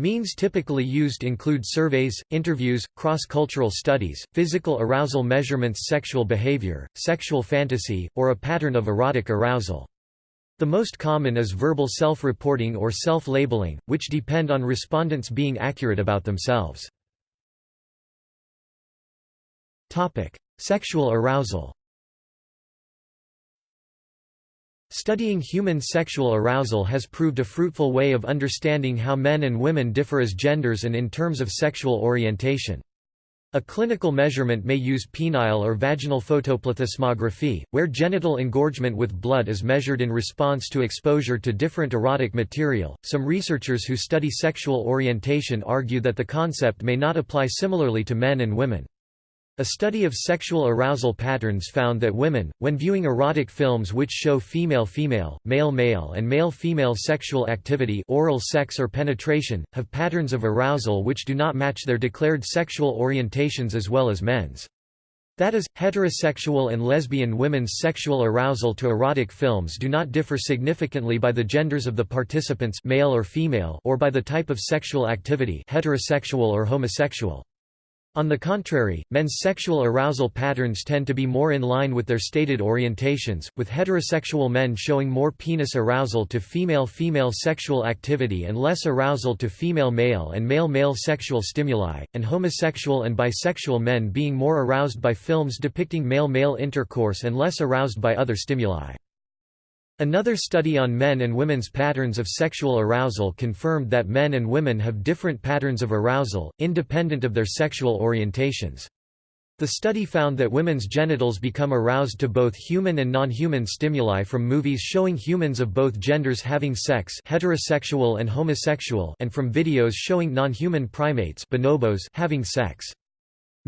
Means typically used include surveys, interviews, cross-cultural studies, physical arousal measurements sexual behavior, sexual fantasy, or a pattern of erotic arousal. The most common is verbal self-reporting or self-labeling, which depend on respondents being accurate about themselves. Sexual arousal Studying human sexual arousal has proved a fruitful way of understanding how men and women differ as genders and in terms of sexual orientation. A clinical measurement may use penile or vaginal photoplethysmography, where genital engorgement with blood is measured in response to exposure to different erotic material. Some researchers who study sexual orientation argue that the concept may not apply similarly to men and women. A study of sexual arousal patterns found that women, when viewing erotic films which show female-female, male-male and male-female sexual activity oral sex or penetration, have patterns of arousal which do not match their declared sexual orientations as well as men's. That is, heterosexual and lesbian women's sexual arousal to erotic films do not differ significantly by the genders of the participants male or, female or by the type of sexual activity heterosexual or homosexual. On the contrary, men's sexual arousal patterns tend to be more in line with their stated orientations, with heterosexual men showing more penis arousal to female-female sexual activity and less arousal to female-male and male-male sexual stimuli, and homosexual and bisexual men being more aroused by films depicting male-male intercourse and less aroused by other stimuli. Another study on men and women's patterns of sexual arousal confirmed that men and women have different patterns of arousal, independent of their sexual orientations. The study found that women's genitals become aroused to both human and non-human stimuli from movies showing humans of both genders having sex heterosexual and homosexual and from videos showing non-human primates bonobos having sex.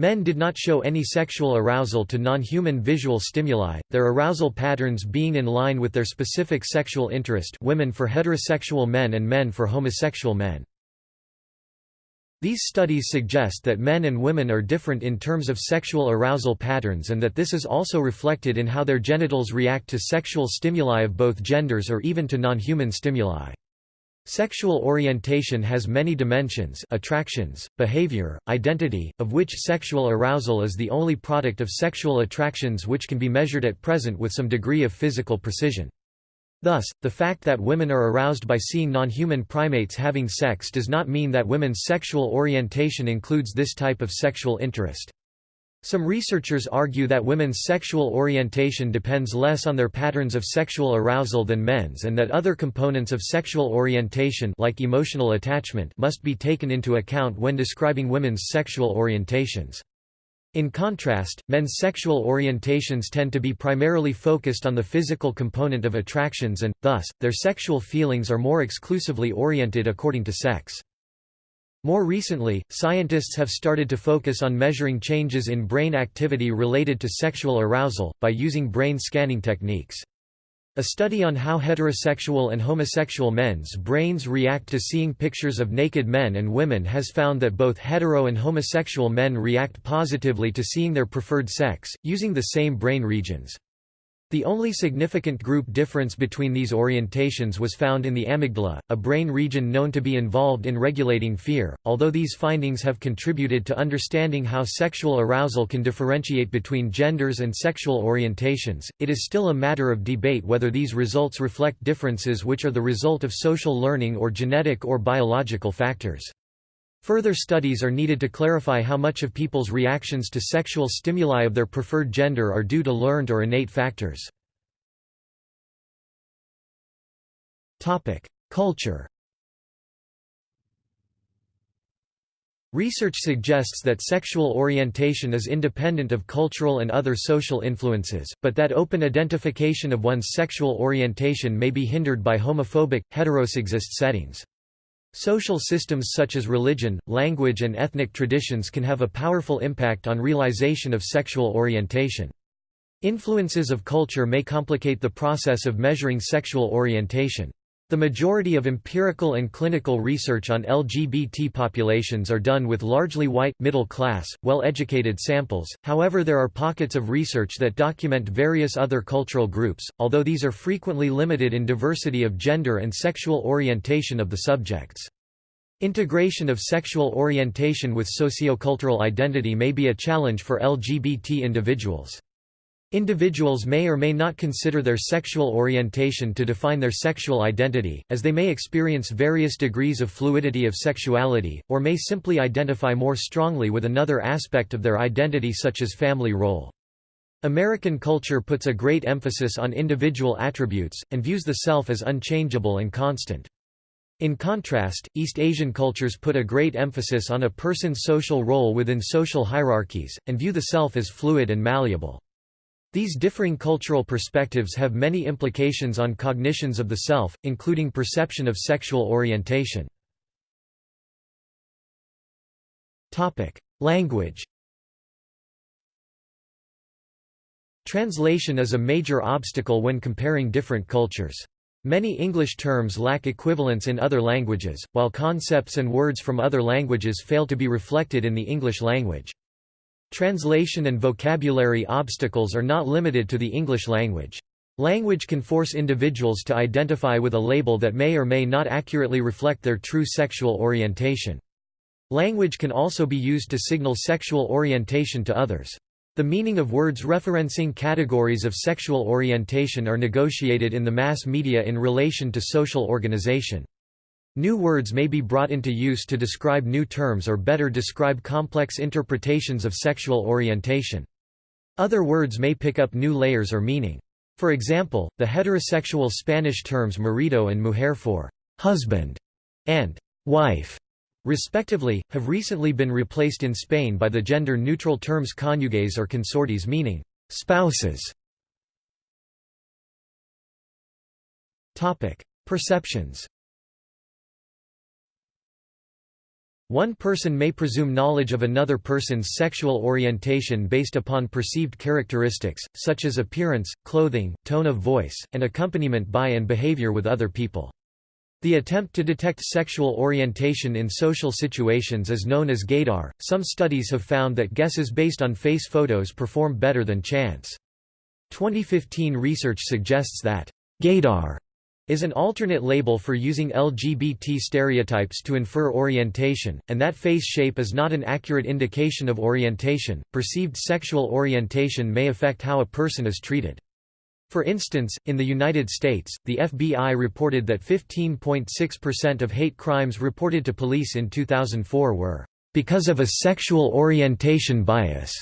Men did not show any sexual arousal to non-human visual stimuli, their arousal patterns being in line with their specific sexual interest women for heterosexual men and men for homosexual men. These studies suggest that men and women are different in terms of sexual arousal patterns and that this is also reflected in how their genitals react to sexual stimuli of both genders or even to non-human stimuli. Sexual orientation has many dimensions attractions, behavior, identity, of which sexual arousal is the only product of sexual attractions which can be measured at present with some degree of physical precision. Thus, the fact that women are aroused by seeing non-human primates having sex does not mean that women's sexual orientation includes this type of sexual interest. Some researchers argue that women's sexual orientation depends less on their patterns of sexual arousal than men's and that other components of sexual orientation like emotional attachment must be taken into account when describing women's sexual orientations. In contrast, men's sexual orientations tend to be primarily focused on the physical component of attractions and, thus, their sexual feelings are more exclusively oriented according to sex. More recently, scientists have started to focus on measuring changes in brain activity related to sexual arousal, by using brain scanning techniques. A study on how heterosexual and homosexual men's brains react to seeing pictures of naked men and women has found that both hetero and homosexual men react positively to seeing their preferred sex, using the same brain regions. The only significant group difference between these orientations was found in the amygdala, a brain region known to be involved in regulating fear. Although these findings have contributed to understanding how sexual arousal can differentiate between genders and sexual orientations, it is still a matter of debate whether these results reflect differences which are the result of social learning or genetic or biological factors. Further studies are needed to clarify how much of people's reactions to sexual stimuli of their preferred gender are due to learned or innate factors. Culture Research suggests that sexual orientation is independent of cultural and other social influences, but that open identification of one's sexual orientation may be hindered by homophobic, heterosexist settings. Social systems such as religion, language and ethnic traditions can have a powerful impact on realization of sexual orientation. Influences of culture may complicate the process of measuring sexual orientation. The majority of empirical and clinical research on LGBT populations are done with largely white, middle-class, well-educated samples, however there are pockets of research that document various other cultural groups, although these are frequently limited in diversity of gender and sexual orientation of the subjects. Integration of sexual orientation with sociocultural identity may be a challenge for LGBT individuals. Individuals may or may not consider their sexual orientation to define their sexual identity, as they may experience various degrees of fluidity of sexuality, or may simply identify more strongly with another aspect of their identity such as family role. American culture puts a great emphasis on individual attributes, and views the self as unchangeable and constant. In contrast, East Asian cultures put a great emphasis on a person's social role within social hierarchies, and view the self as fluid and malleable. These differing cultural perspectives have many implications on cognitions of the self, including perception of sexual orientation. Language Translation is a major obstacle when comparing different cultures. Many English terms lack equivalents in other languages, while concepts and words from other languages fail to be reflected in the English language. Translation and vocabulary obstacles are not limited to the English language. Language can force individuals to identify with a label that may or may not accurately reflect their true sexual orientation. Language can also be used to signal sexual orientation to others. The meaning of words referencing categories of sexual orientation are negotiated in the mass media in relation to social organization. New words may be brought into use to describe new terms or better describe complex interpretations of sexual orientation. Other words may pick up new layers or meaning. For example, the heterosexual Spanish terms marido and mujer for husband and wife, respectively, have recently been replaced in Spain by the gender-neutral terms cónyuges or consortes meaning spouses. Perceptions One person may presume knowledge of another person's sexual orientation based upon perceived characteristics, such as appearance, clothing, tone of voice, and accompaniment by and behavior with other people. The attempt to detect sexual orientation in social situations is known as gaydar. Some studies have found that guesses based on face photos perform better than chance. 2015 research suggests that gaydar is an alternate label for using LGBT stereotypes to infer orientation, and that face shape is not an accurate indication of orientation. Perceived sexual orientation may affect how a person is treated. For instance, in the United States, the FBI reported that 15.6% of hate crimes reported to police in 2004 were because of a sexual orientation bias.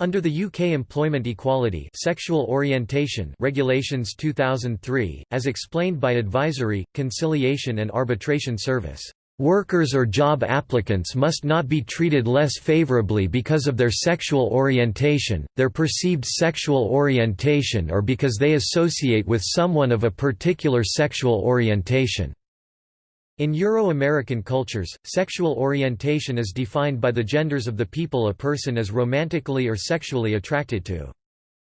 Under the UK Employment Equality Sexual Orientation Regulations 2003, as explained by Advisory, Conciliation and Arbitration Service, "...workers or job applicants must not be treated less favourably because of their sexual orientation, their perceived sexual orientation or because they associate with someone of a particular sexual orientation." In Euro-American cultures, sexual orientation is defined by the genders of the people a person is romantically or sexually attracted to.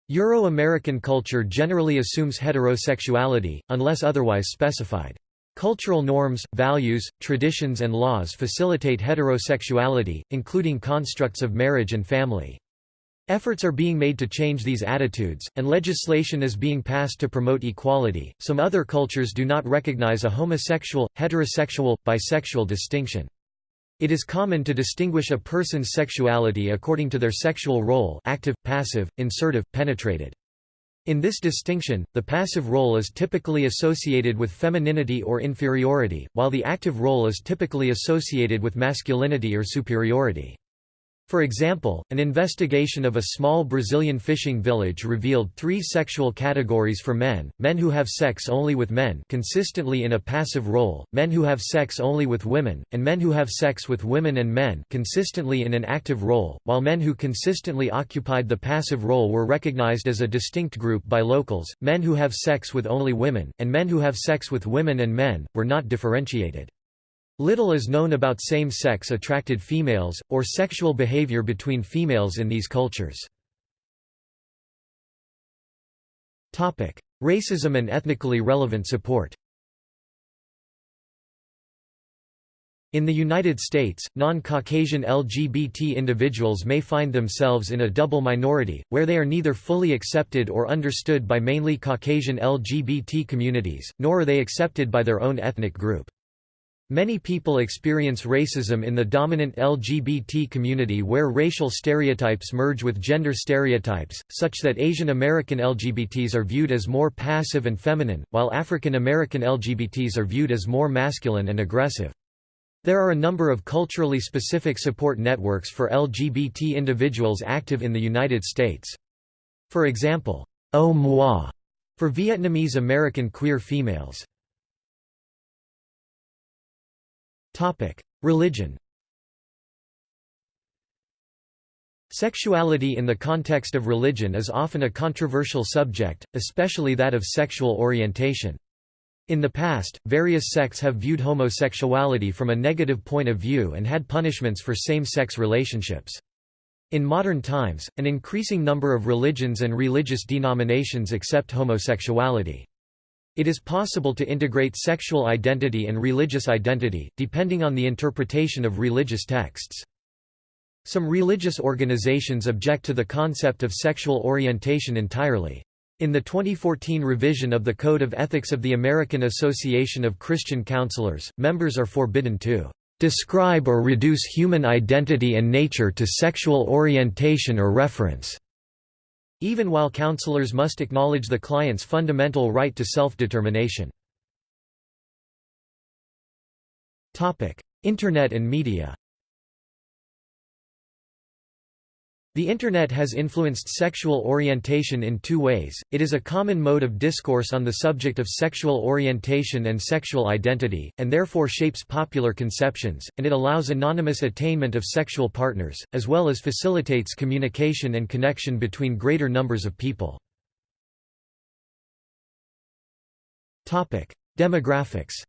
Euro-American culture generally assumes heterosexuality, unless otherwise specified. Cultural norms, values, traditions and laws facilitate heterosexuality, including constructs of marriage and family. Efforts are being made to change these attitudes, and legislation is being passed to promote equality. Some other cultures do not recognize a homosexual, heterosexual, bisexual distinction. It is common to distinguish a person's sexuality according to their sexual role active, passive, insertive, penetrated. In this distinction, the passive role is typically associated with femininity or inferiority, while the active role is typically associated with masculinity or superiority. For example, an investigation of a small Brazilian fishing village revealed three sexual categories for men, men who have sex only with men consistently in a passive role, men who have sex only with women, and men who have sex with women and men consistently in an active role, while men who consistently occupied the passive role were recognized as a distinct group by locals, men who have sex with only women, and men who have sex with women and men, were not differentiated. Little is known about same-sex attracted females, or sexual behavior between females in these cultures. Racism and ethnically relevant support In the United States, non-Caucasian LGBT individuals may find themselves in a double minority, where they are neither fully accepted or understood by mainly Caucasian LGBT communities, nor are they accepted by their own ethnic group. Many people experience racism in the dominant LGBT community where racial stereotypes merge with gender stereotypes, such that Asian American LGBTs are viewed as more passive and feminine, while African American LGBTs are viewed as more masculine and aggressive. There are a number of culturally specific support networks for LGBT individuals active in the United States. For example, O-Môi for Vietnamese American queer females. Religion Sexuality in the context of religion is often a controversial subject, especially that of sexual orientation. In the past, various sects have viewed homosexuality from a negative point of view and had punishments for same-sex relationships. In modern times, an increasing number of religions and religious denominations accept homosexuality. It is possible to integrate sexual identity and religious identity, depending on the interpretation of religious texts. Some religious organizations object to the concept of sexual orientation entirely. In the 2014 revision of the Code of Ethics of the American Association of Christian Counselors, members are forbidden to describe or reduce human identity and nature to sexual orientation or reference, even while counselors must acknowledge the client's fundamental right to self-determination. Internet and media The Internet has influenced sexual orientation in two ways, it is a common mode of discourse on the subject of sexual orientation and sexual identity, and therefore shapes popular conceptions, and it allows anonymous attainment of sexual partners, as well as facilitates communication and connection between greater numbers of people. Demographics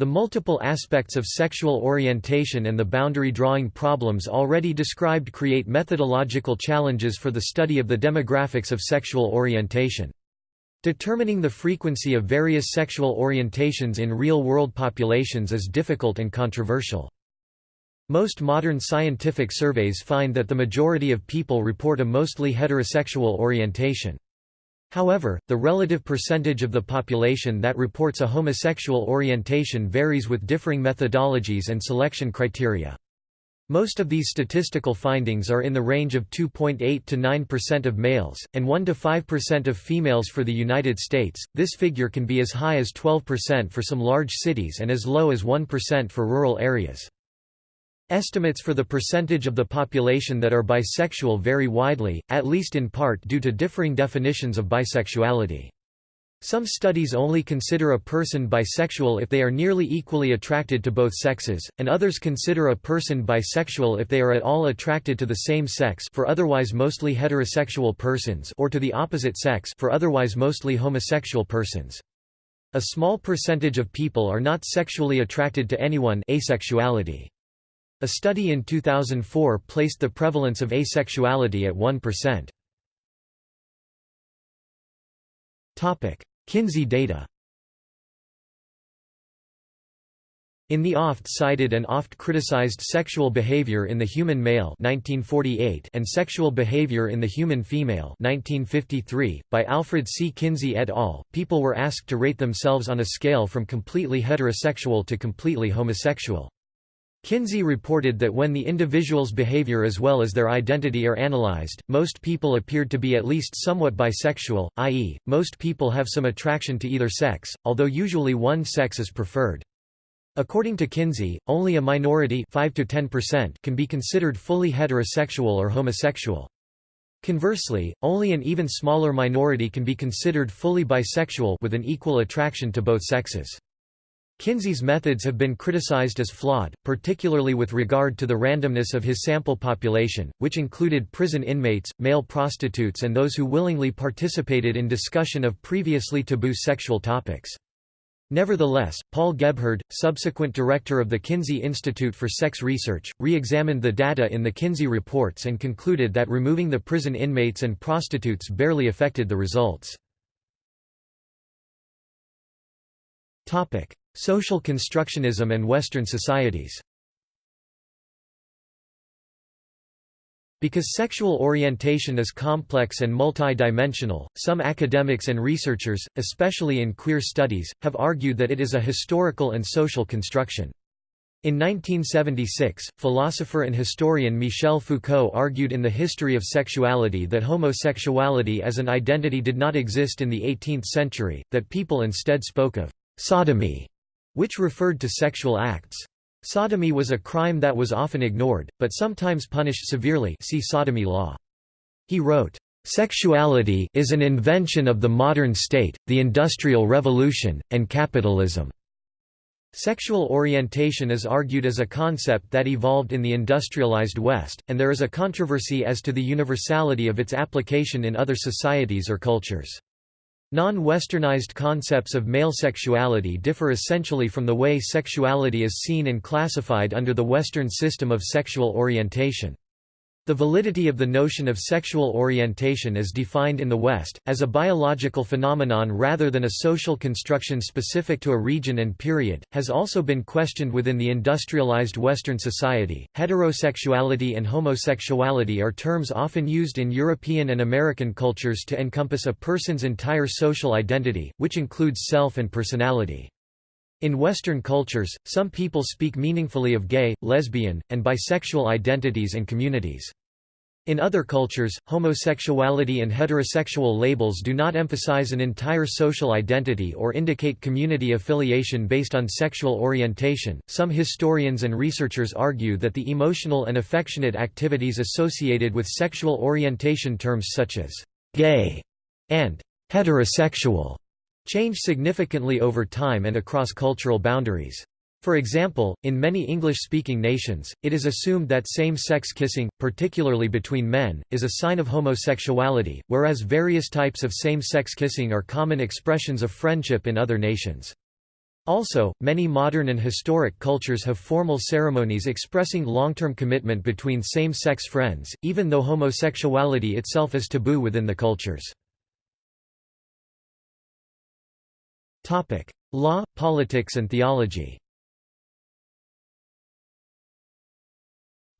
The multiple aspects of sexual orientation and the boundary drawing problems already described create methodological challenges for the study of the demographics of sexual orientation. Determining the frequency of various sexual orientations in real-world populations is difficult and controversial. Most modern scientific surveys find that the majority of people report a mostly heterosexual orientation. However, the relative percentage of the population that reports a homosexual orientation varies with differing methodologies and selection criteria. Most of these statistical findings are in the range of 2.8 to 9% of males, and 1 to 5% of females for the United States. This figure can be as high as 12% for some large cities and as low as 1% for rural areas. Estimates for the percentage of the population that are bisexual vary widely, at least in part due to differing definitions of bisexuality. Some studies only consider a person bisexual if they are nearly equally attracted to both sexes, and others consider a person bisexual if they are at all attracted to the same sex for otherwise mostly heterosexual persons or to the opposite sex for otherwise mostly homosexual persons. A small percentage of people are not sexually attracted to anyone asexuality. A study in 2004 placed the prevalence of asexuality at 1%. Kinsey data In the oft-cited and oft-criticized Sexual Behavior in the Human Male 1948 and Sexual Behavior in the Human Female 1953, by Alfred C. Kinsey et al., people were asked to rate themselves on a scale from completely heterosexual to completely homosexual. Kinsey reported that when the individual's behavior as well as their identity are analyzed, most people appeared to be at least somewhat bisexual, i.e., most people have some attraction to either sex, although usually one sex is preferred. According to Kinsey, only a minority 5 to 10% can be considered fully heterosexual or homosexual. Conversely, only an even smaller minority can be considered fully bisexual with an equal attraction to both sexes. Kinsey's methods have been criticized as flawed, particularly with regard to the randomness of his sample population, which included prison inmates, male prostitutes and those who willingly participated in discussion of previously taboo sexual topics. Nevertheless, Paul Gebhard, subsequent director of the Kinsey Institute for Sex Research, re-examined the data in the Kinsey reports and concluded that removing the prison inmates and prostitutes barely affected the results. Social constructionism and Western societies Because sexual orientation is complex and multi-dimensional, some academics and researchers, especially in queer studies, have argued that it is a historical and social construction. In 1976, philosopher and historian Michel Foucault argued in The History of Sexuality that homosexuality as an identity did not exist in the 18th century, that people instead spoke of sodomy which referred to sexual acts. Sodomy was a crime that was often ignored, but sometimes punished severely see sodomy law. He wrote, "...sexuality is an invention of the modern state, the Industrial Revolution, and capitalism." Sexual orientation is argued as a concept that evolved in the industrialized West, and there is a controversy as to the universality of its application in other societies or cultures. Non-Westernized concepts of male sexuality differ essentially from the way sexuality is seen and classified under the Western system of sexual orientation. The validity of the notion of sexual orientation as defined in the West, as a biological phenomenon rather than a social construction specific to a region and period, has also been questioned within the industrialized Western society. Heterosexuality and homosexuality are terms often used in European and American cultures to encompass a person's entire social identity, which includes self and personality. In Western cultures, some people speak meaningfully of gay, lesbian, and bisexual identities and communities. In other cultures, homosexuality and heterosexual labels do not emphasize an entire social identity or indicate community affiliation based on sexual orientation. Some historians and researchers argue that the emotional and affectionate activities associated with sexual orientation terms such as gay and heterosexual change significantly over time and across cultural boundaries. For example, in many English-speaking nations, it is assumed that same-sex kissing, particularly between men, is a sign of homosexuality, whereas various types of same-sex kissing are common expressions of friendship in other nations. Also, many modern and historic cultures have formal ceremonies expressing long-term commitment between same-sex friends, even though homosexuality itself is taboo within the cultures. Law, politics and theology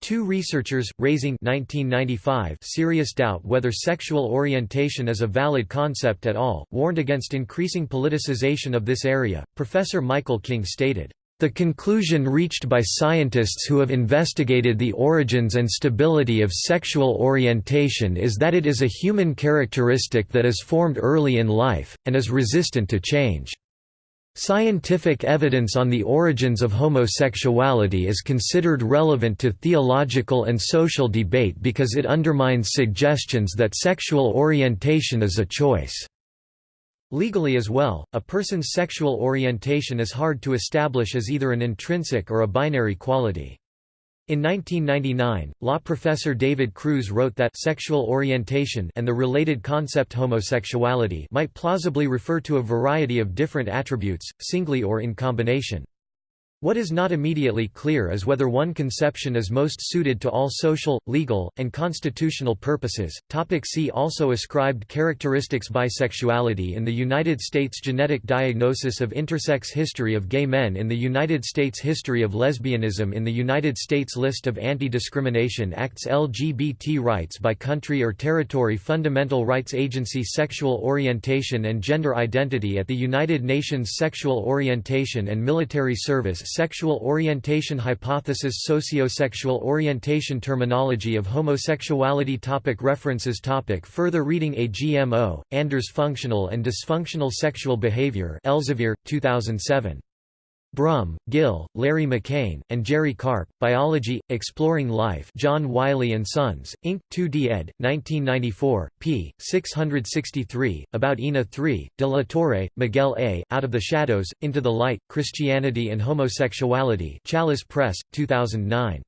Two researchers, raising 1995 serious doubt whether sexual orientation is a valid concept at all, warned against increasing politicization of this area. Professor Michael King stated, the conclusion reached by scientists who have investigated the origins and stability of sexual orientation is that it is a human characteristic that is formed early in life, and is resistant to change. Scientific evidence on the origins of homosexuality is considered relevant to theological and social debate because it undermines suggestions that sexual orientation is a choice. Legally as well, a person's sexual orientation is hard to establish as either an intrinsic or a binary quality. In 1999, law professor David Cruz wrote that sexual orientation and the related concept homosexuality might plausibly refer to a variety of different attributes, singly or in combination. What is not immediately clear is whether one conception is most suited to all social, legal, and constitutional purposes. Topic see also Ascribed characteristics Bisexuality in the United States Genetic diagnosis of intersex History of gay men in the United States History of lesbianism in the United States List of Anti-Discrimination Acts LGBT rights by country or territory Fundamental Rights Agency Sexual orientation and gender identity at the United Nations Sexual orientation and military service Sexual orientation hypothesis Sociosexual orientation Terminology of homosexuality topic References topic Further reading A GMO, Anders Functional and Dysfunctional Sexual Behavior Elsevier, 2007. Brum, Gill, Larry McKane, and Gerry Karp, Biology, Exploring Life John Wiley & Sons, Inc., 2d ed., 1994, p. 663, About Ina 3, De La Torre, Miguel A., Out of the Shadows, Into the Light, Christianity and Homosexuality Chalice Press, 2009.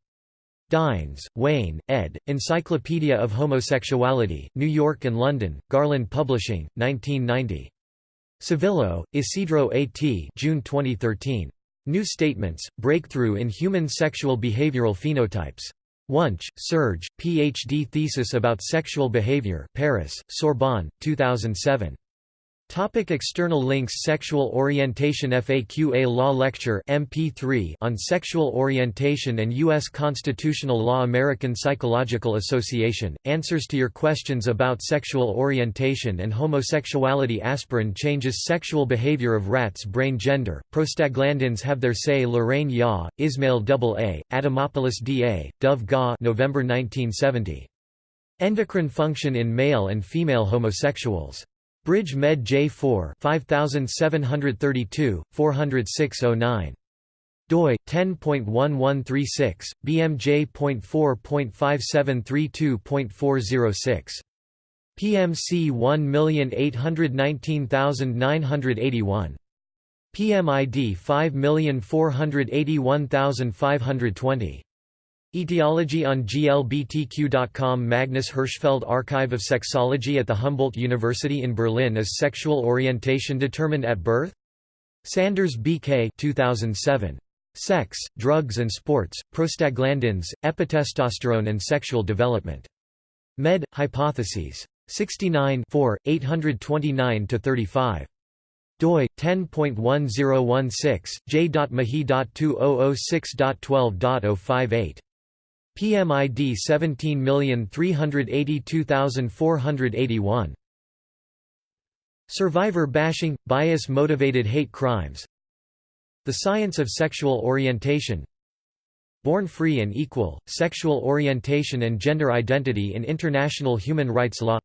Dynes, Wayne, ed., Encyclopedia of Homosexuality, New York and London, Garland Publishing, 1990. Civillo, Isidro A. T. June 2013. New Statements, Breakthrough in Human Sexual Behavioral Phenotypes. Wunsch, Serge, Ph.D. Thesis about Sexual Behavior Paris, Sorbonne, 2007. Topic external links Sexual Orientation FAQ A Law Lecture MP3 on Sexual Orientation and U.S. Constitutional Law American Psychological Association, Answers to Your Questions about Sexual Orientation and Homosexuality Aspirin changes sexual behavior of rats Brain gender, prostaglandins have their say Loraine Ya, Ismail AA, Adamopoulos D.A., Dove Ga November 1970. Endocrine function in male and female homosexuals. Bridge Med J4 5732, 40609 doi 10.1136 bmj.4.5732.406 PMC 1819981 PMID 5481520 Etiology on glbtq.com Magnus Hirschfeld Archive of Sexology at the Humboldt University in Berlin Is sexual orientation determined at birth? Sanders B. K. 2007. Sex, drugs and sports, prostaglandins, epitestosterone and sexual development. Med. Hypotheses. 69 829–35 doi 10.1016 j.mahi.2006.12.058 PMID 17382481 Survivor bashing bias motivated hate crimes. The science of sexual orientation. Born free and equal sexual orientation and gender identity in international human rights law.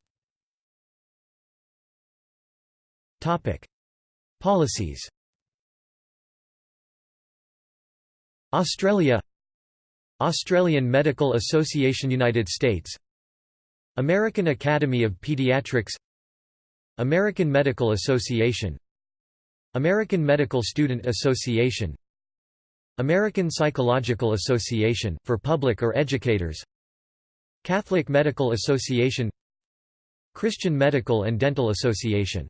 Topic. Policies. Australia Australian Medical Association United States. American Academy of Pediatrics. American Medical Association. American Medical Student Association. American Psychological Association, for public or educators. Catholic Medical Association. Christian Medical and Dental Association